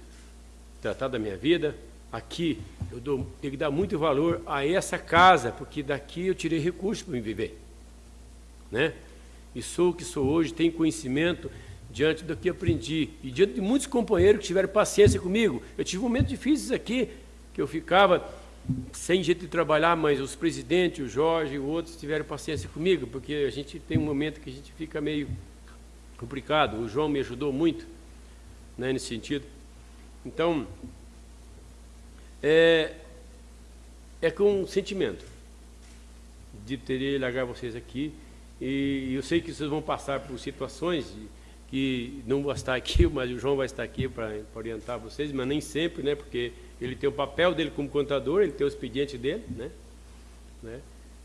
tratar da minha vida. Aqui eu dou, tenho que dar muito valor a essa casa, porque daqui eu tirei recursos para me viver. Né? E sou o que sou hoje, tenho conhecimento, diante do que aprendi e diante de muitos companheiros que tiveram paciência comigo. Eu tive momentos difíceis aqui, que eu ficava sem jeito de trabalhar, mas os presidentes, o Jorge e outros tiveram paciência comigo, porque a gente tem um momento que a gente fica meio complicado. O João me ajudou muito né, nesse sentido. Então, é, é com um sentimento de ter largar vocês aqui. E eu sei que vocês vão passar por situações que não vou estar aqui, mas o João vai estar aqui para orientar vocês, mas nem sempre, né? Porque ele tem o papel dele como contador, ele tem o expediente dele, né? né?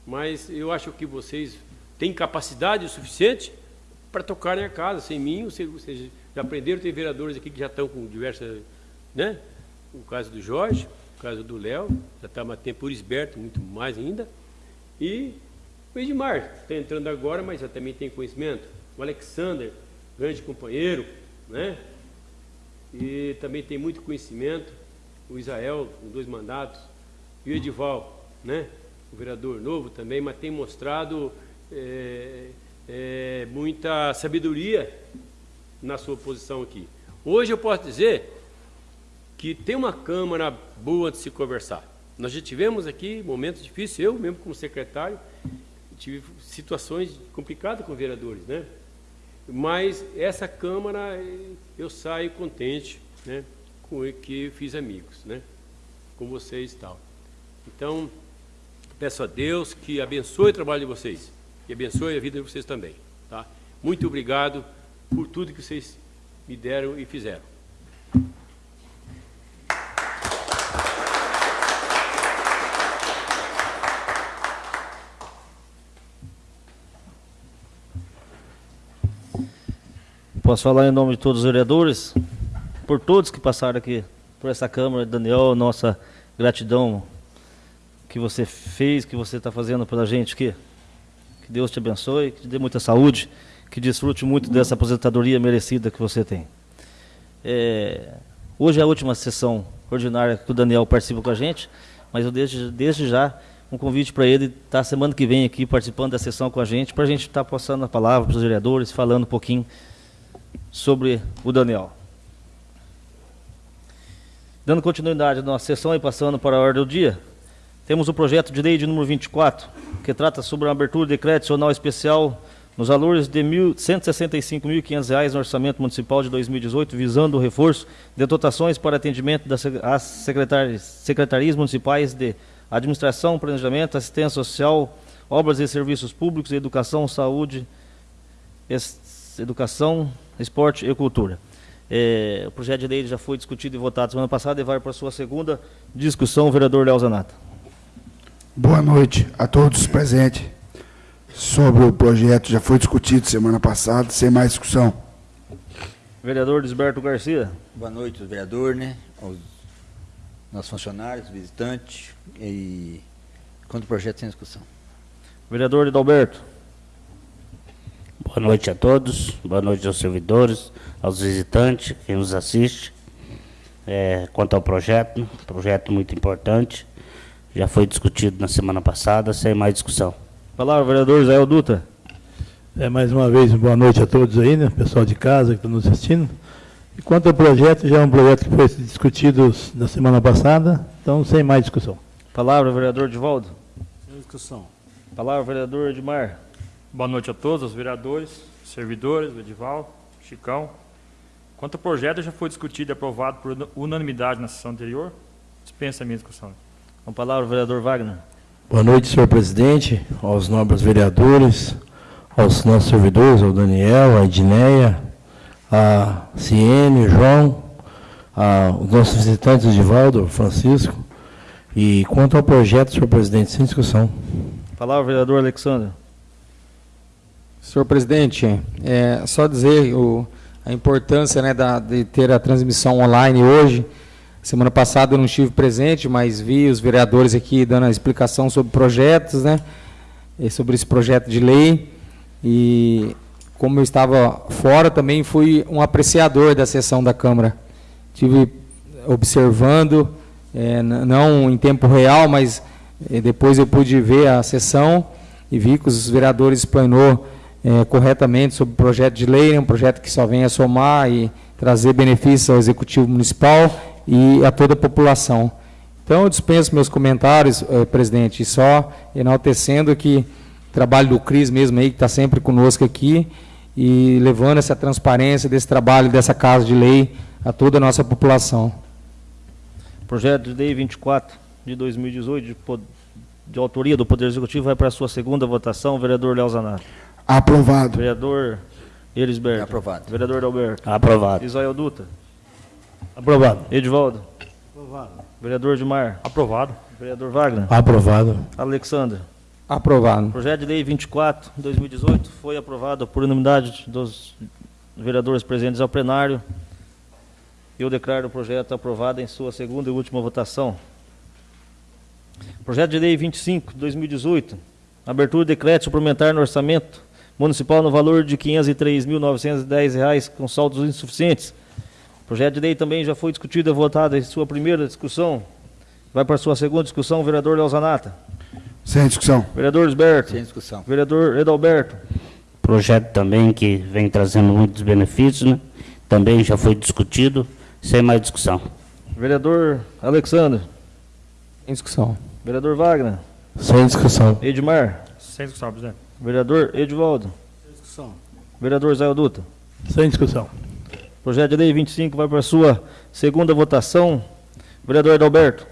Mas eu acho que vocês têm capacidade suficiente para tocarem a casa. Sem mim, vocês, vocês já aprenderam, tem vereadores aqui que já estão com diversas, né? O caso do Jorge, o caso do Léo, já está mais tempo por esberto, muito mais ainda. E o Edmar está entrando agora, mas já também tem conhecimento. O Alexander, grande companheiro, né? E também tem muito conhecimento, o Israel, com dois mandatos, e o Edival, né? O vereador novo também, mas tem mostrado é, é, muita sabedoria na sua posição aqui. Hoje eu posso dizer que tem uma Câmara boa de se conversar. Nós já tivemos aqui momentos difíceis, eu mesmo como secretário, tive situações complicadas com vereadores, né? Mas essa Câmara eu saio contente, né? Com que fiz amigos, né? Com vocês e tal. Então, peço a Deus que abençoe o trabalho de vocês e abençoe a vida de vocês também, tá? Muito obrigado por tudo que vocês me deram e fizeram. Posso falar em nome de todos os vereadores, por todos que passaram aqui por essa Câmara. Daniel, nossa gratidão que você fez, que você está fazendo pela gente aqui. Que Deus te abençoe, que te dê muita saúde, que desfrute muito dessa aposentadoria merecida que você tem. É, hoje é a última sessão ordinária que o Daniel participa com a gente, mas eu desde, desde já um convite para ele estar semana que vem aqui participando da sessão com a gente, para a gente estar passando a palavra para os vereadores, falando um pouquinho sobre o Daniel. Dando continuidade à nossa sessão e passando para a ordem do dia, temos o projeto de lei de número 24, que trata sobre a abertura de crédito adicional especial nos valores de R$ 165.500 no orçamento municipal de 2018, visando o reforço de dotações para atendimento das secretarias, municipais de Administração, Planejamento, Assistência Social, Obras e Serviços Públicos, Educação, Saúde, Educação, Esporte e Cultura. É, o projeto de lei já foi discutido e votado semana passada e vai para a sua segunda discussão, o vereador Léo Zanata. Boa noite a todos os presentes. Sobre o projeto, já foi discutido semana passada, sem mais discussão. Vereador Desberto Garcia. Boa noite, vereador, né? Aos nossos funcionários, visitantes e quanto o projeto sem discussão. Vereador Edalberto. Boa noite a todos, boa noite aos servidores, aos visitantes, quem nos assiste. É, quanto ao projeto, projeto muito importante, já foi discutido na semana passada, sem mais discussão. Palavra, vereador Israel Dutra. É, mais uma vez, boa noite a todos aí, né? Pessoal de casa que está nos assistindo. E quanto ao projeto, já é um projeto que foi discutido na semana passada, então sem mais discussão. Palavra, vereador Divaldo. Sem discussão. Palavra, vereador Edmar. Boa noite a todos, os vereadores, servidores, o Edival, Chicão. Quanto ao projeto, já foi discutido e aprovado por unanimidade na sessão anterior. Dispensa a minha discussão. Com a palavra, vereador Wagner. Boa noite, senhor presidente, aos nobres vereadores, aos nossos servidores, ao Daniel, a Edneia, a Ciene, João, aos nossos visitantes, Edivaldo, Francisco. E quanto ao projeto, senhor presidente, sem discussão. Palavra, vereador Alexandre. Senhor presidente, é só dizer o, a importância né, da, de ter a transmissão online hoje. Semana passada eu não estive presente, mas vi os vereadores aqui dando a explicação sobre projetos, né? Sobre esse projeto de lei. E como eu estava fora, também fui um apreciador da sessão da Câmara. Tive observando, é, não em tempo real, mas é, depois eu pude ver a sessão e vi que os vereadores explanou é, corretamente sobre o projeto de lei, né, um projeto que só vem a somar e trazer benefícios ao Executivo Municipal e a toda a população. Então, eu dispenso meus comentários, eh, presidente, só enaltecendo que o trabalho do CRIS mesmo aí, que está sempre conosco aqui, e levando essa transparência desse trabalho, dessa casa de lei, a toda a nossa população. Projeto de lei 24 de 2018, de, de autoria do Poder Executivo, vai para a sua segunda votação, vereador Léo Zanato. Aprovado. Vereador Elisberto. Aprovado. Vereador Alberto. Aprovado. Israel Dutra. Aprovado. Edivaldo. Aprovado. Vereador Edmar. Aprovado. Vereador Wagner. Aprovado. Alexandre. Aprovado. Projeto de lei 24, 2018, foi aprovado por unanimidade dos vereadores presentes ao plenário. Eu declaro o projeto aprovado em sua segunda e última votação. Projeto de lei 25, 2018, abertura de crédito suplementar no orçamento municipal no valor de R$ 503.910 com saldos insuficientes. O projeto de lei também já foi discutido e votado em sua primeira discussão. Vai para a sua segunda discussão, vereador Leozanata. Sem discussão. Vereador Esberto. Sem discussão. Vereador Edalberto. Projeto também que vem trazendo muitos benefícios, né? também já foi discutido, sem mais discussão. Vereador Alexandre. Em discussão. Vereador Wagner. Sem discussão. Edmar. Sem discussão, presidente. Vereador Edivaldo. Discussão. Vereador Zé Duta. Sem discussão. Projeto de lei 25 vai para a sua segunda votação. Vereador Adalberto.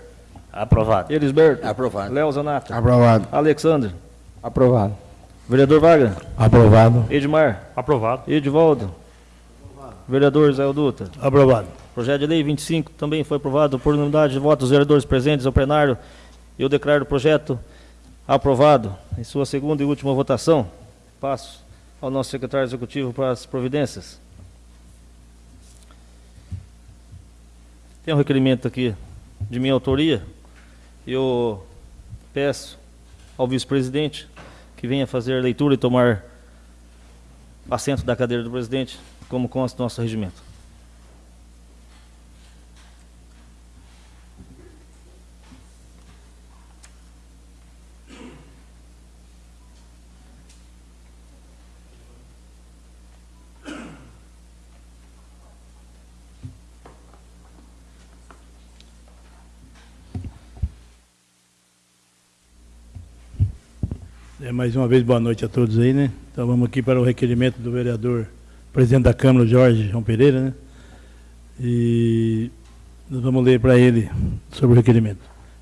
Aprovado. Elisberto. Aprovado. Léo Zanata. Aprovado. Alexandre. Aprovado. Vereador Wagner. Aprovado. Edmar. Aprovado. Edivaldo. Vereador Zé Duta. Aprovado. Projeto de lei 25 também foi aprovado por unanimidade de votos dos vereadores presentes ao plenário. Eu declaro o projeto aprovado. Em sua segunda e última votação, passo ao nosso secretário executivo para as providências. Tem um requerimento aqui de minha autoria. Eu peço ao vice-presidente que venha fazer a leitura e tomar assento da cadeira do presidente, como consta do nosso regimento. Mais uma vez, boa noite a todos aí, né? Então vamos aqui para o requerimento do vereador, presidente da Câmara, Jorge João Pereira, né? E nós vamos ler para ele sobre o requerimento.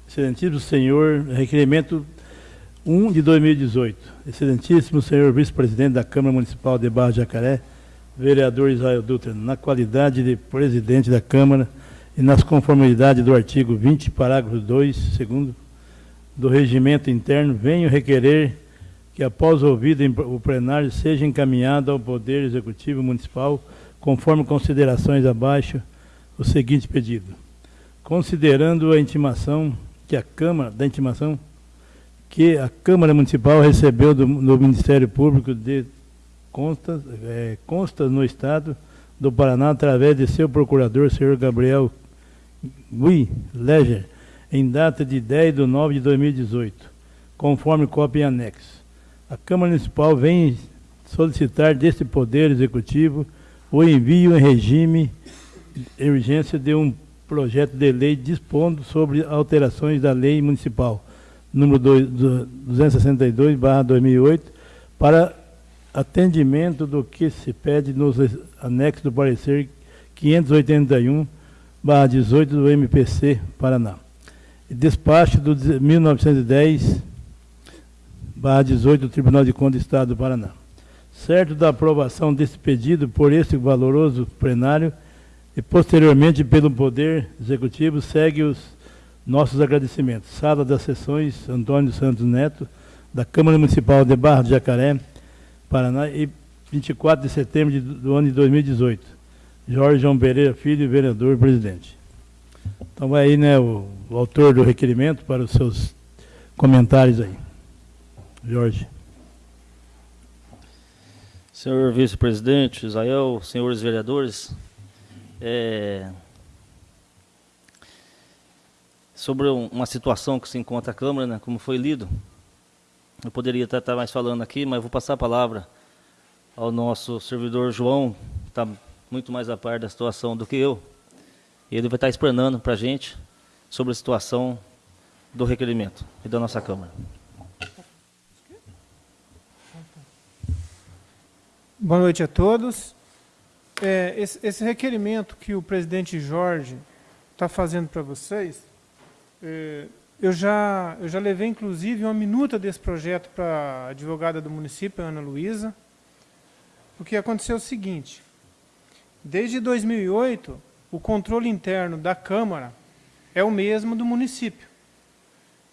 Excelentíssimo senhor, requerimento 1 de 2018. Excelentíssimo senhor vice-presidente da Câmara Municipal de Barra de Jacaré, vereador Israel Dutra, na qualidade de presidente da Câmara e nas conformidades do artigo 20, parágrafo 2, segundo, do regimento interno, venho requerer que, após ouvido o plenário, seja encaminhado ao Poder Executivo Municipal, conforme considerações abaixo, o seguinte pedido. Considerando a intimação que a Câmara, da intimação que a Câmara Municipal recebeu do, do Ministério Público de Constas, eh, consta no Estado do Paraná, através de seu procurador, senhor Gabriel Gui Leger, em data de 10 de 9 de 2018, conforme cópia em anexo. A Câmara Municipal vem solicitar deste Poder Executivo o envio em regime de urgência de um projeto de lei dispondo sobre alterações da Lei Municipal número 262/2008 para atendimento do que se pede nos anexos do parecer 581/18 do MPC Paraná. Despacho do 1910 barra 18 do Tribunal de Contas do Estado do Paraná. Certo da aprovação desse pedido por este valoroso plenário e posteriormente pelo Poder Executivo, segue os nossos agradecimentos. Sala das Sessões, Antônio Santos Neto, da Câmara Municipal de Barra de Jacaré, Paraná, e 24 de setembro de- do ano de 2018. Jorge João Pereira Filho, vereador presidente. Então vai aí, né, o, o autor do requerimento para os seus comentários aí. Jorge. Senhor vice-presidente, Israel, senhores vereadores, é, sobre um- uma situação que se encontra a Câmara, né, como foi lido, eu poderia até estar mais falando aqui, mas vou passar a palavra ao nosso servidor João, que está muito mais a par da situação do que eu. Ele vai estar explanando para a gente sobre a situação do requerimento e da nossa Câmara. Boa noite a todos. É, esse, esse requerimento que o presidente Jorge está fazendo para vocês, é, eu, já, eu já levei, inclusive, uma minuta desse projeto para a advogada do município, Ana Luísa. O que aconteceu o seguinte, desde 2008, o controle interno da Câmara é o mesmo do município.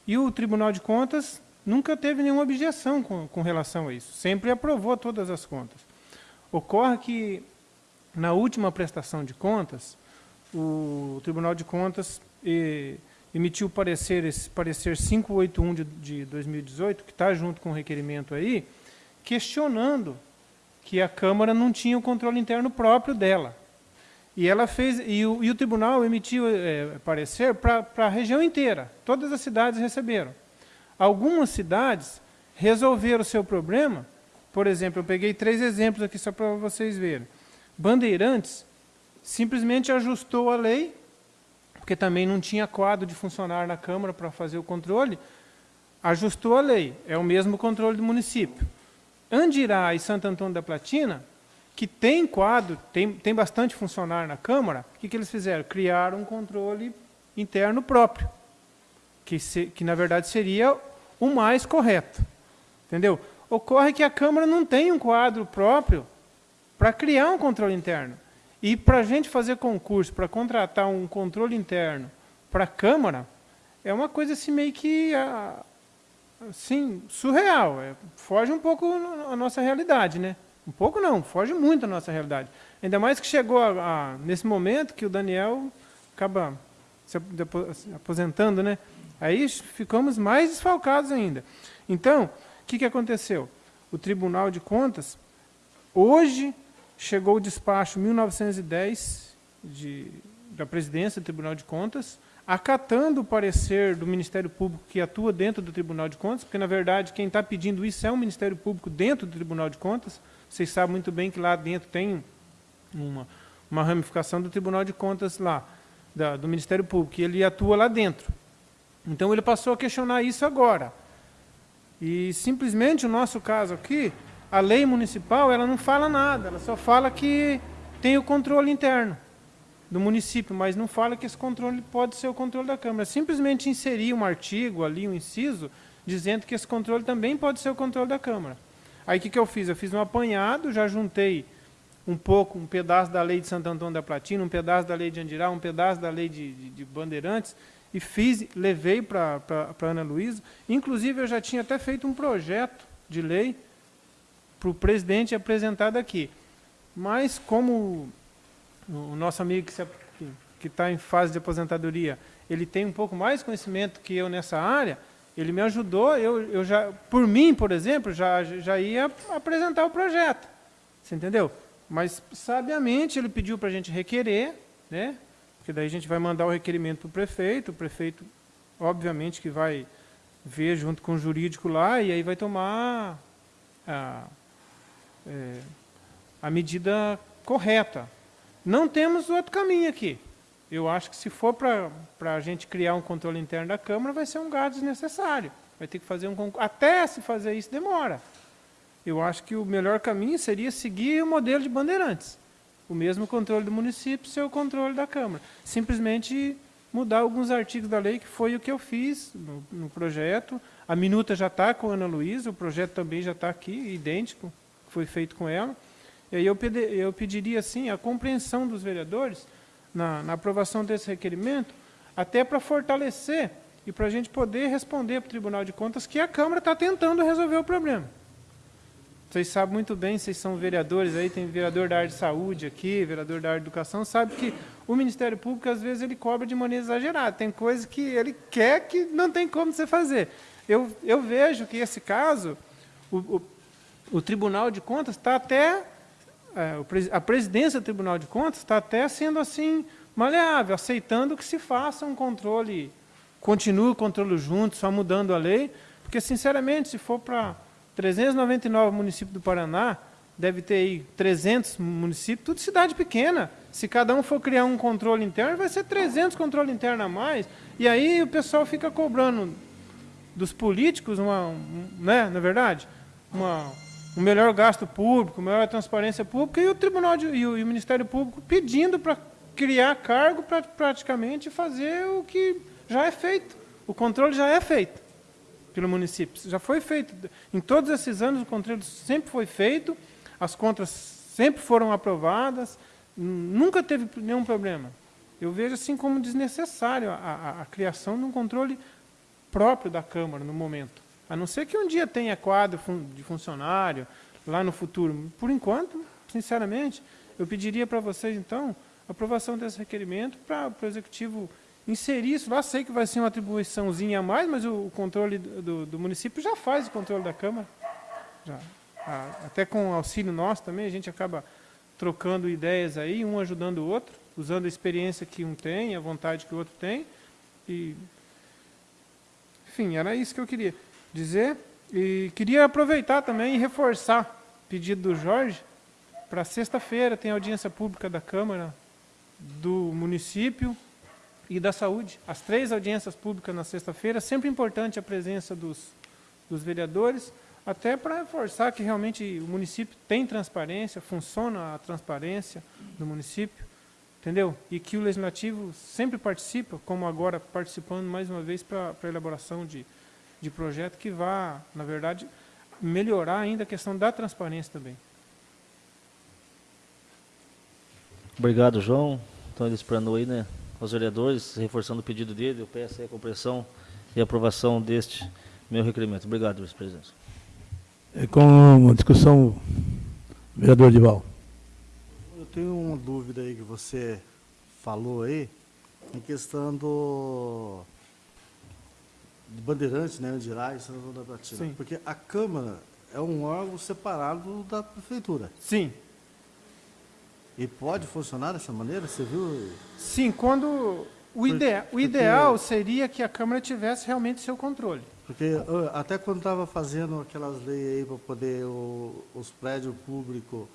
E o Tribunal de Contas nunca teve nenhuma objeção com, com relação a isso, sempre aprovou todas as contas. Ocorre que, na última prestação de contas, o Tribunal de Contas emitiu parecer, esse parecer 581 de, de 2018, que está junto com o requerimento aí, questionando que a Câmara não tinha o controle interno próprio dela. E ela fez e o, e o tribunal emitiu eh, parecer para a região inteira. Todas as cidades receberam. Algumas cidades resolveram o seu problema. Por exemplo, eu peguei três exemplos aqui só para vocês verem. Bandeirantes simplesmente ajustou a lei, porque também não tinha quadro de funcionário na Câmara para fazer o controle, ajustou a lei, é o mesmo controle do município. Andirá e Santo Antônio da Platina, que tem quadro, tem, tem bastante funcionário na Câmara, o que, que eles fizeram? Criaram um controle interno próprio, que, se, que na verdade seria o mais correto. Entendeu? Ocorre que a Câmara não tem um quadro próprio para criar um controle interno. E para a gente fazer concurso, para contratar um controle interno para a Câmara, é uma coisa assim meio que assim, surreal. É, foge um pouco a nossa realidade, né? Um pouco não, foge muito a nossa realidade. Ainda mais que chegou a, a, nesse momento que o Daniel acaba se aposentando, né? Aí ficamos mais desfalcados ainda. Então, que, que aconteceu? O Tribunal de Contas, hoje, chegou o despacho 1910 de, da presidência do Tribunal de Contas, acatando o parecer do Ministério Público que atua dentro do Tribunal de Contas, porque, na verdade, quem está pedindo isso é o Ministério Público dentro do Tribunal de Contas. Vocês sabem muito bem que lá dentro tem uma, uma ramificação do Tribunal de Contas lá, da, do Ministério Público, e ele atua lá dentro. Então, ele passou a questionar isso agora. E, simplesmente, o nosso caso aqui, a lei municipal ela não fala nada, ela só fala que tem o controle interno do município, mas não fala que esse controle pode ser o controle da Câmara. Simplesmente inserir um artigo ali, um inciso, dizendo que esse controle também pode ser o controle da Câmara. Aí o que, que eu fiz? Eu fiz um apanhado, já juntei um pouco, um pedaço da lei de Santo Antônio da Platina, um pedaço da lei de Andirá, um pedaço da lei de, de, de Bandeirantes, e fiz, levei para a Ana Luísa. Inclusive, eu já tinha até feito um projeto de lei para o presidente apresentado aqui. Mas, como o nosso amigo que está em fase de aposentadoria, ele tem um pouco mais conhecimento que eu nessa área, ele me ajudou, eu, eu já, por mim, por exemplo, já, já ia apresentar o projeto. Você entendeu? Mas, sabiamente, ele pediu para a gente requerer, né? Porque daí a gente vai mandar o requerimento para o prefeito, o prefeito, obviamente, que vai ver junto com o jurídico lá, e aí vai tomar a, é, a medida correta. Não temos outro caminho aqui. Eu acho que se for para a gente criar um controle interno da Câmara, vai ser um gasto desnecessário. Vai ter que fazer um. Até se fazer isso, demora. Eu acho que o melhor caminho seria seguir o modelo de bandeirantes. O mesmo controle do município ser o controle da Câmara. Simplesmente mudar alguns artigos da lei, que foi o que eu fiz no, no projeto. A minuta já está com a Ana Luísa, o projeto também já está aqui, idêntico que foi feito com ela. E aí eu, pedi, eu pediria assim, a compreensão dos vereadores na, na aprovação desse requerimento, até para fortalecer e para a gente poder responder para o Tribunal de Contas que a Câmara está tentando resolver o problema. Vocês sabem muito bem, vocês são vereadores aí, tem vereador da área de saúde aqui, vereador da área de educação, sabe que o Ministério Público, às vezes, ele cobra de maneira exagerada. Tem coisas que ele quer que não tem como você fazer. Eu, eu vejo que esse caso, o, o o Tribunal de Contas está até, é, a presidência do Tribunal de Contas está até sendo assim maleável, aceitando que se faça um controle, continue o controle junto, só mudando a lei, porque, sinceramente, se for para 399 municípios do Paraná, deve ter aí 300 municípios, tudo cidade pequena. Se cada um for criar um controle interno, vai ser 300 controle interno a mais. E aí o pessoal fica cobrando dos políticos, uma, um, né, na é verdade, uma, um melhor gasto público, maior transparência pública, e o Tribunal de, e, o, e o Ministério Público pedindo para criar cargo para praticamente fazer o que já é feito. O controle já é feito pelo município. Já foi feito. Em todos esses anos, o controle sempre foi feito, as contas sempre foram aprovadas, nunca teve nenhum problema. Eu vejo assim como desnecessário a, a, a criação de um controle próprio da Câmara no momento. A não ser que um dia tenha quadro de funcionário, lá no futuro. Por enquanto, sinceramente, eu pediria para vocês, então, aprovação desse requerimento para o Executivo inserir isso lá. Sei que vai ser uma atribuiçãozinha a mais, mas o, controle do, do, do, município já faz o controle da Câmara. Já. até com auxílio nosso também, a gente acaba trocando ideias aí, um ajudando o outro, usando a experiência que um tem, a vontade que o outro tem. E, enfim, era isso que eu queria dizer. E queria aproveitar também e reforçar o pedido do Jorge. Para sexta-feira tem audiência pública da Câmara do município e da saúde. As três audiências públicas na sexta-feira, sempre importante a presença dos, dos vereadores, até para reforçar que realmente o município tem transparência, funciona a transparência do município, entendeu? E que o legislativo sempre participa, como agora participando mais uma vez para a elaboração de, de projeto que vá, na verdade, melhorar ainda a questão da transparência também. Obrigado, João. Então, ele explanou aí, né, aos vereadores, reforçando o pedido dele, eu peço aí a compreensão e aprovação deste meu requerimento. Obrigado, vice-presidente. É com uma discussão, vereador Dival. Eu tenho uma dúvida aí que você falou aí, em questão do de Bandeirantes, né, Andirais, São João da Platina. Sim. Porque a Câmara é um órgão separado da Prefeitura. Sim, E pode funcionar dessa maneira? Você viu? sim, quando o, Por- idea, o porque- ideal seria que a Câmara tivesse realmente seu controle. Porque até quando estava fazendo aquelas leis aí para poder o- os prédios públicos,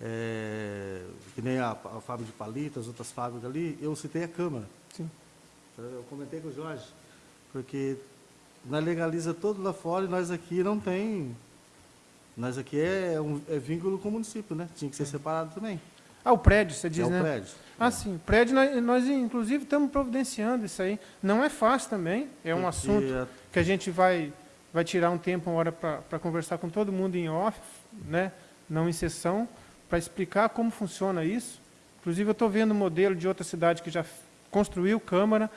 é, que nem a, a fábrica de palitas, outras fábricas ali, eu citei a Câmara. Sim. Eu comentei com o Jorge, porque nós legaliza todo lá fora e nós aqui não tem. Nós aqui é, um, é vínculo com o município, né? Tinha que ser separado também. Ah, o prédio, você diz, é o né? prédio. Ah, sim. O prédio, nós, nós, inclusive, estamos providenciando isso aí. Não é fácil também, é um Porque assunto a- que a gente vai, vai tirar um tempo, uma hora, para conversar com todo mundo em off, né? não em sessão, para explicar como funciona isso. Inclusive, eu estou vendo o modelo de outra cidade que já construiu Câmara,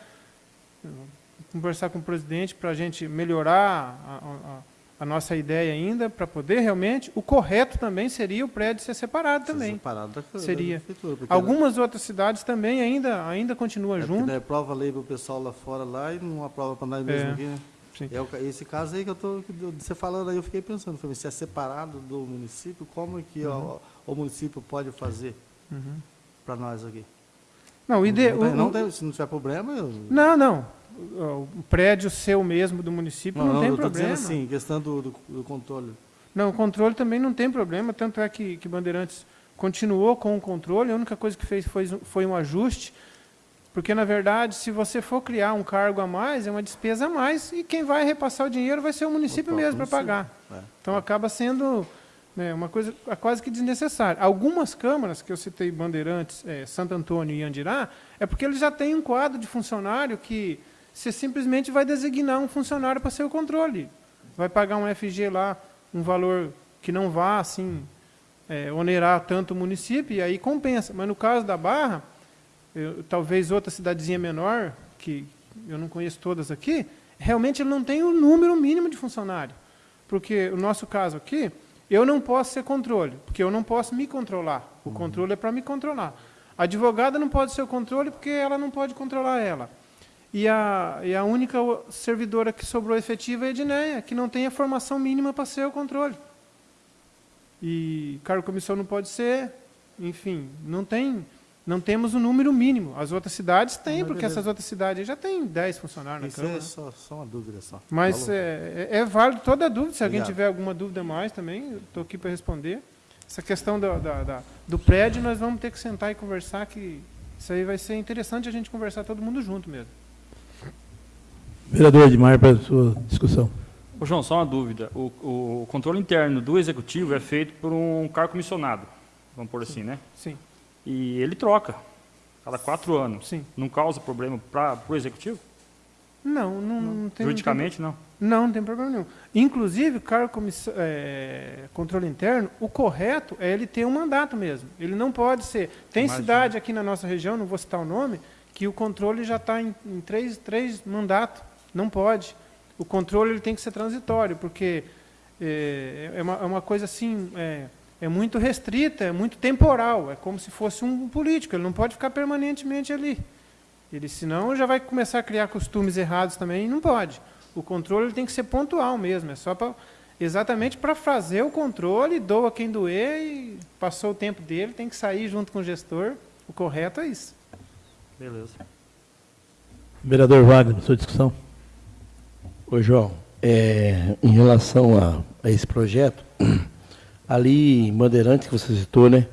conversar com o presidente para a gente melhorar a, a- a nossa ideia ainda, para poder realmente... O correto também seria o prédio ser separado ser também. separado da, da Seria. prefeitura. porque Algumas outras cidades também ainda, ainda continuam É junto. daí aprova a lei para o pessoal lá fora lá e não aprova para nós mesmos É, aqui, né? sim. É esse caso aí que eu tô que você falando aí, eu fiquei pensando, falei, se é separado do município, como é que Uhum. o, o município pode fazer Uhum. para nós aqui? Não, o ide... não, não tem- se não tiver problema, eu, Não, não. O prédio seu mesmo do município não, tem eu tô problema. dizendo assim, questão do, do, do controle. Não, o controle também não tem problema, tanto é que, que Bandeirantes continuou com o controle, a única coisa que fez foi, foi um ajuste, porque, na verdade, se você for criar um cargo a mais, é uma despesa a mais, e quem vai repassar o dinheiro vai ser o município O mesmo para pagar. é. Então, acaba sendo né, uma coisa quase que desnecessária. Algumas câmaras, que eu citei Bandeirantes, eh, Santo Antônio e Andirá, é porque eles já têm um quadro de funcionário que você simplesmente vai designar um funcionário para ser o controle. Vai pagar um FG lá, um valor que não vá, assim, eh, onerar tanto o município, e aí compensa. Mas no caso da Barra, eu- talvez outra cidadezinha menor, que eu não conheço todas aqui, realmente ele não tem o número mínimo de funcionário. Porque o nosso caso aqui, eu não posso ser controle, porque eu não posso me controlar. O controle é para me controlar. A advogada não pode ser o controle porque ela não pode controlar ela. E a, e a única servidora que sobrou efetiva é a Edneia, que não tem a formação mínima para ser o controle. E cargo comissão não pode ser, enfim, não tem, não temos o número mínimo. As outras cidades têm, Mas porque beleza. essas outras cidades aí já têm 10 funcionários na Isso Câmara. é só, só uma dúvida só. Mas é, é, é válido toda dúvida. Se alguém Obrigado. tiver alguma dúvida mais também, estou aqui para responder. Essa questão da, da- da- do prédio, nós vamos ter que sentar e conversar, que isso aí vai ser interessante a gente conversar todo mundo junto mesmo. Vereador Edmar, para a sua discussão. Ô, João, só uma dúvida. O, o controle interno do executivo é feito por um cargo comissionado, vamos por assim, né? Sim, E ele troca, cada quatro anos. sim. Não causa problema para o executivo? Não, não, não tem... Juridicamente, não. Não, não tem problema nenhum. Inclusive, o cargo comissão, é, controle interno, o correto é ele ter um mandato mesmo. Ele não pode ser. Tem Imagina. cidade aqui na nossa região, não vou citar o nome, que o controle já está em, em três, três mandatos. Não pode. O controle ele tem que ser transitório, porque é, é, uma, é uma coisa assim, é, é muito restrita, é muito temporal. É como se fosse um político, ele não pode ficar permanentemente ali. Ele, senão, já vai começar a criar costumes errados também, e não pode. O controle ele tem que ser pontual mesmo, é só para exatamente para fazer o controle, doa quem doer e passou o tempo dele, tem que sair junto com o gestor. O correto é isso. Beleza. Vereador Wagner, sua discussão. Ô, João, é, em relação a, a esse projeto, ali em Bandeirante que você citou, né?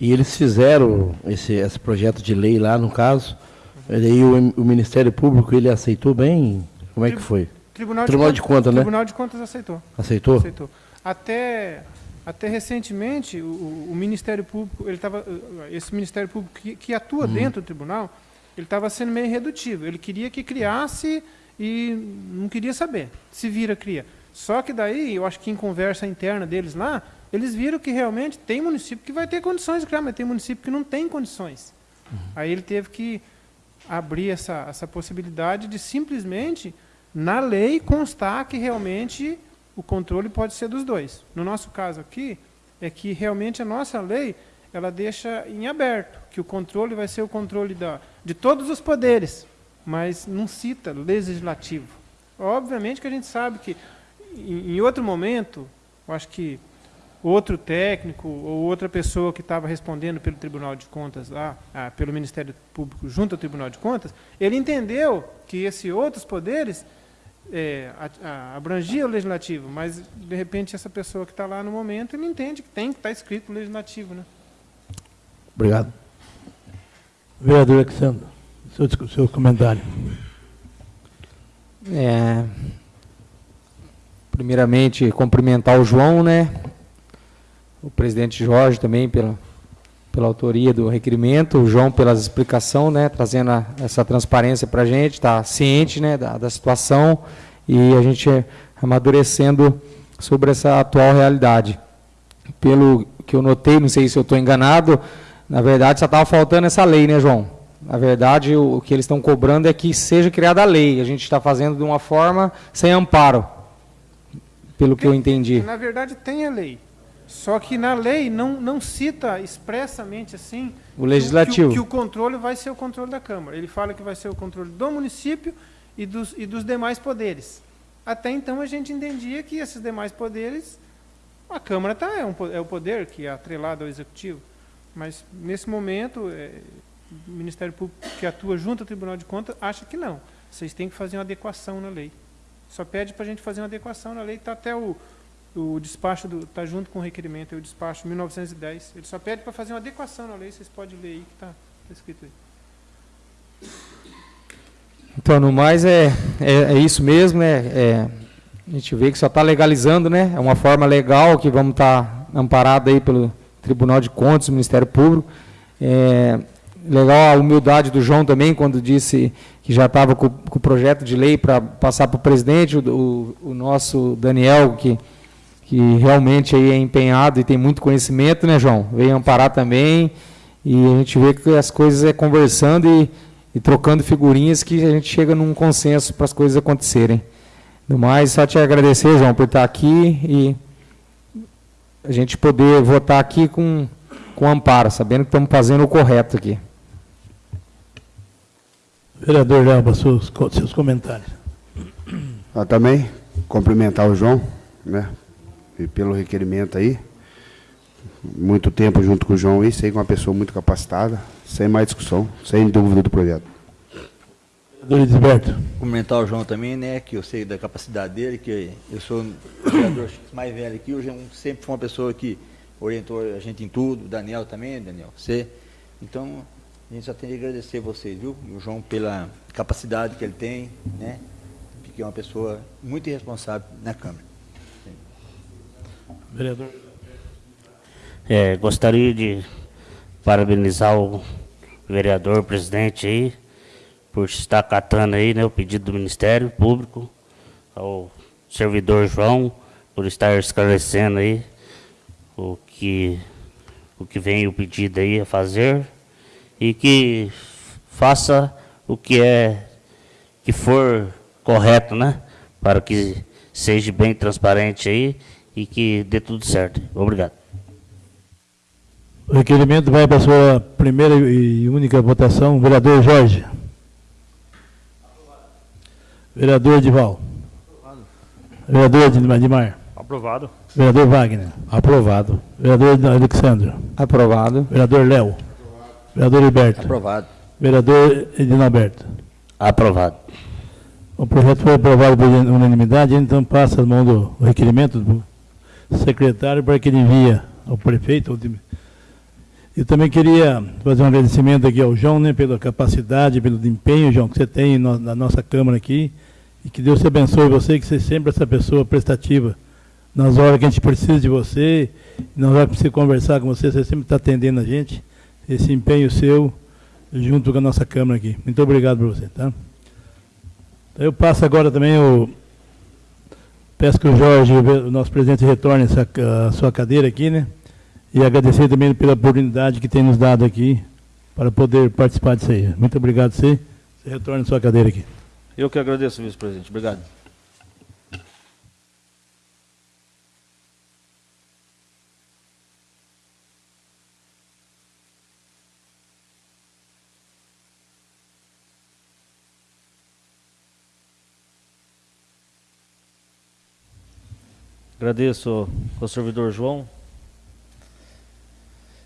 E eles fizeram esse, esse projeto de lei lá, no caso, e aí o, o Ministério Público, ele aceitou bem? Como é que foi? Tribunal, Tribunal de, de Contas, né? Tribunal de Contas aceitou. Aceitou? Aceitou. Até, até recentemente, o, o Ministério Público, ele tava, esse Ministério Público que, que atua Uhum. dentro do tribunal, ele estava sendo meio redutivo. Ele queria que criasse e não queria saber. Se vira, cria. Só que daí, eu acho que em conversa interna deles lá, eles viram que realmente tem município que vai ter condições de criar, mas tem município que não tem condições. Aí ele teve que abrir essa, essa possibilidade de simplesmente, na lei, constar que realmente o controle pode ser dos dois. No nosso caso aqui, é que realmente a nossa lei ela deixa em aberto que o controle vai ser o controle da, de todos os poderes, mas não cita legislativo. Obviamente que a gente sabe que em, outro momento, eu acho que outro técnico ou outra pessoa que estava respondendo pelo Tribunal de Contas lá, ah, pelo Ministério Público junto ao Tribunal de Contas, ele entendeu que esses outros poderes é, abrangia o legislativo, mas de repente essa pessoa que está lá no momento, ele entende que tem que estar escrito legislativo, né? Obrigado. Vereador Alexandre, seu, seu comentário. É, primeiramente, cumprimentar o João, né? O presidente Jorge também pela, pela autoria do requerimento, o João pela explicação, né? Trazendo a- essa transparência para a gente, está ciente, né? Da, da situação e a gente amadurecendo sobre essa atual realidade. Pelo que eu notei, não sei se eu estou enganado, na verdade só estava faltando essa lei, né, João? Na verdade, o, o que eles estão cobrando é que seja criada a lei. A gente está fazendo de uma forma sem amparo, pelo que eu entendi. Na verdade, tem a lei. Só que na lei não, não cita expressamente assim O legislativo. Que, o- que o controle vai ser o controle da Câmara. Ele fala que vai ser o controle do município e dos, e dos demais poderes. Até então a gente entendia que esses demais poderes, a Câmara tá, é, um, é o poder que é atrelado ao Executivo. Mas nesse momento, é, Ministério Público que atua junto ao Tribunal de Contas acha que não. Vocês têm que fazer uma adequação na lei. Só pede para a gente fazer uma adequação na lei. Está até o, o despacho, está junto com o requerimento, é o despacho 1910. Ele só pede para fazer uma adequação na lei. Vocês podem ler aí que está escrito aí. Então, no mais, é, é, é isso mesmo, né? É, a gente vê que só está legalizando, né? É uma forma legal que vamos estar amparados aí pelo Tribunal de Contas, Ministério Público. É, legal a humildade do João também, quando disse que já estava com, com o projeto de lei para passar para o presidente, o, o, nosso Daniel, que, que realmente aí é empenhado e tem muito conhecimento, né, João? Veio amparar também. E a gente vê que as coisas é conversando e, e trocando figurinhas que a gente chega num consenso para as coisas acontecerem. No mais, só te agradecer, João, por estar aqui e a gente poder votar aqui com, com amparo, sabendo que estamos fazendo o correto aqui. Vereador Léo, seus, seus comentários. Ah, também cumprimentar o João, né? E pelo requerimento aí. Muito tempo junto com o João aí, sei que é uma pessoa muito capacitada, sem mais discussão, sem dúvida do projeto. Vereador Edilberto. Cumprimentar o João também, né? Que eu sei da capacidade dele, que eu sou o vereador mais velho aqui, o João sempre foi uma pessoa que orientou a gente em tudo, o Daniel também, Daniel, você. Então, a gente só tem que agradecer vocês, viu? E o João pela capacidade que ele tem, né? Que é uma pessoa muito irresponsável na Câmara. Vereador. É, gostaria de parabenizar o vereador, presidente aí, por estar catando aí, né, o pedido do Ministério Público, ao servidor João, por estar esclarecendo aí o que, o que vem o pedido aí a fazer e que faça o que é, que for correto, né, para que seja bem transparente aí e que dê tudo certo. Obrigado. O requerimento vai para a sua primeira e única votação. Vereador Jorge. Vereador Edival. Vereador Edmar- Edmar. Aprovado. Vereador Wagner. Aprovado. Vereador Alexandre. Aprovado. Vereador Léo. Vereador Hilberto. Aprovado. Vereador Edinalberto. Aprovado. O projeto foi aprovado por unanimidade, então passa as mãos do requerimento do secretário para que ele envie ao prefeito ou de- E também queria fazer um agradecimento aqui ao João, né, pela capacidade, pelo empenho, João, que você tem na nossa Câmara aqui. E que Deus te abençoe você, que você é sempre essa pessoa prestativa. Nas horas que a gente precisa de você, nas horas que precisa conversar com você, você sempre está atendendo a gente. Esse empenho seu, junto com a nossa Câmara aqui. Muito obrigado por você, tá? Eu passo agora também o... Peço que o Jorge, o nosso presidente, retorne a sua cadeira aqui, né? E agradecer também pela oportunidade que tem nos dado aqui para poder participar disso aí. Muito obrigado você. Você retorna a sua cadeira aqui. Eu que agradeço, vice-presidente. Obrigado. Agradeço ao servidor João.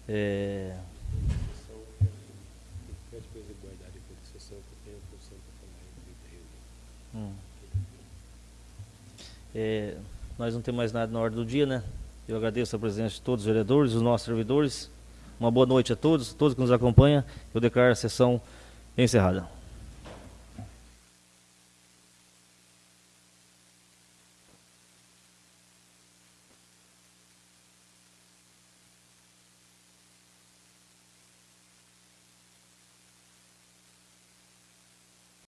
É, Pede para ele guardar depois da sessão, que eu tenho a função para falar em 31. Hum. É, nós não temos mais nada na ordem do dia, né? Eu agradeço a presença de todos os vereadores, os nossos servidores. Uma boa noite a todos, todos que nos acompanham. Eu declaro a sessão encerrada.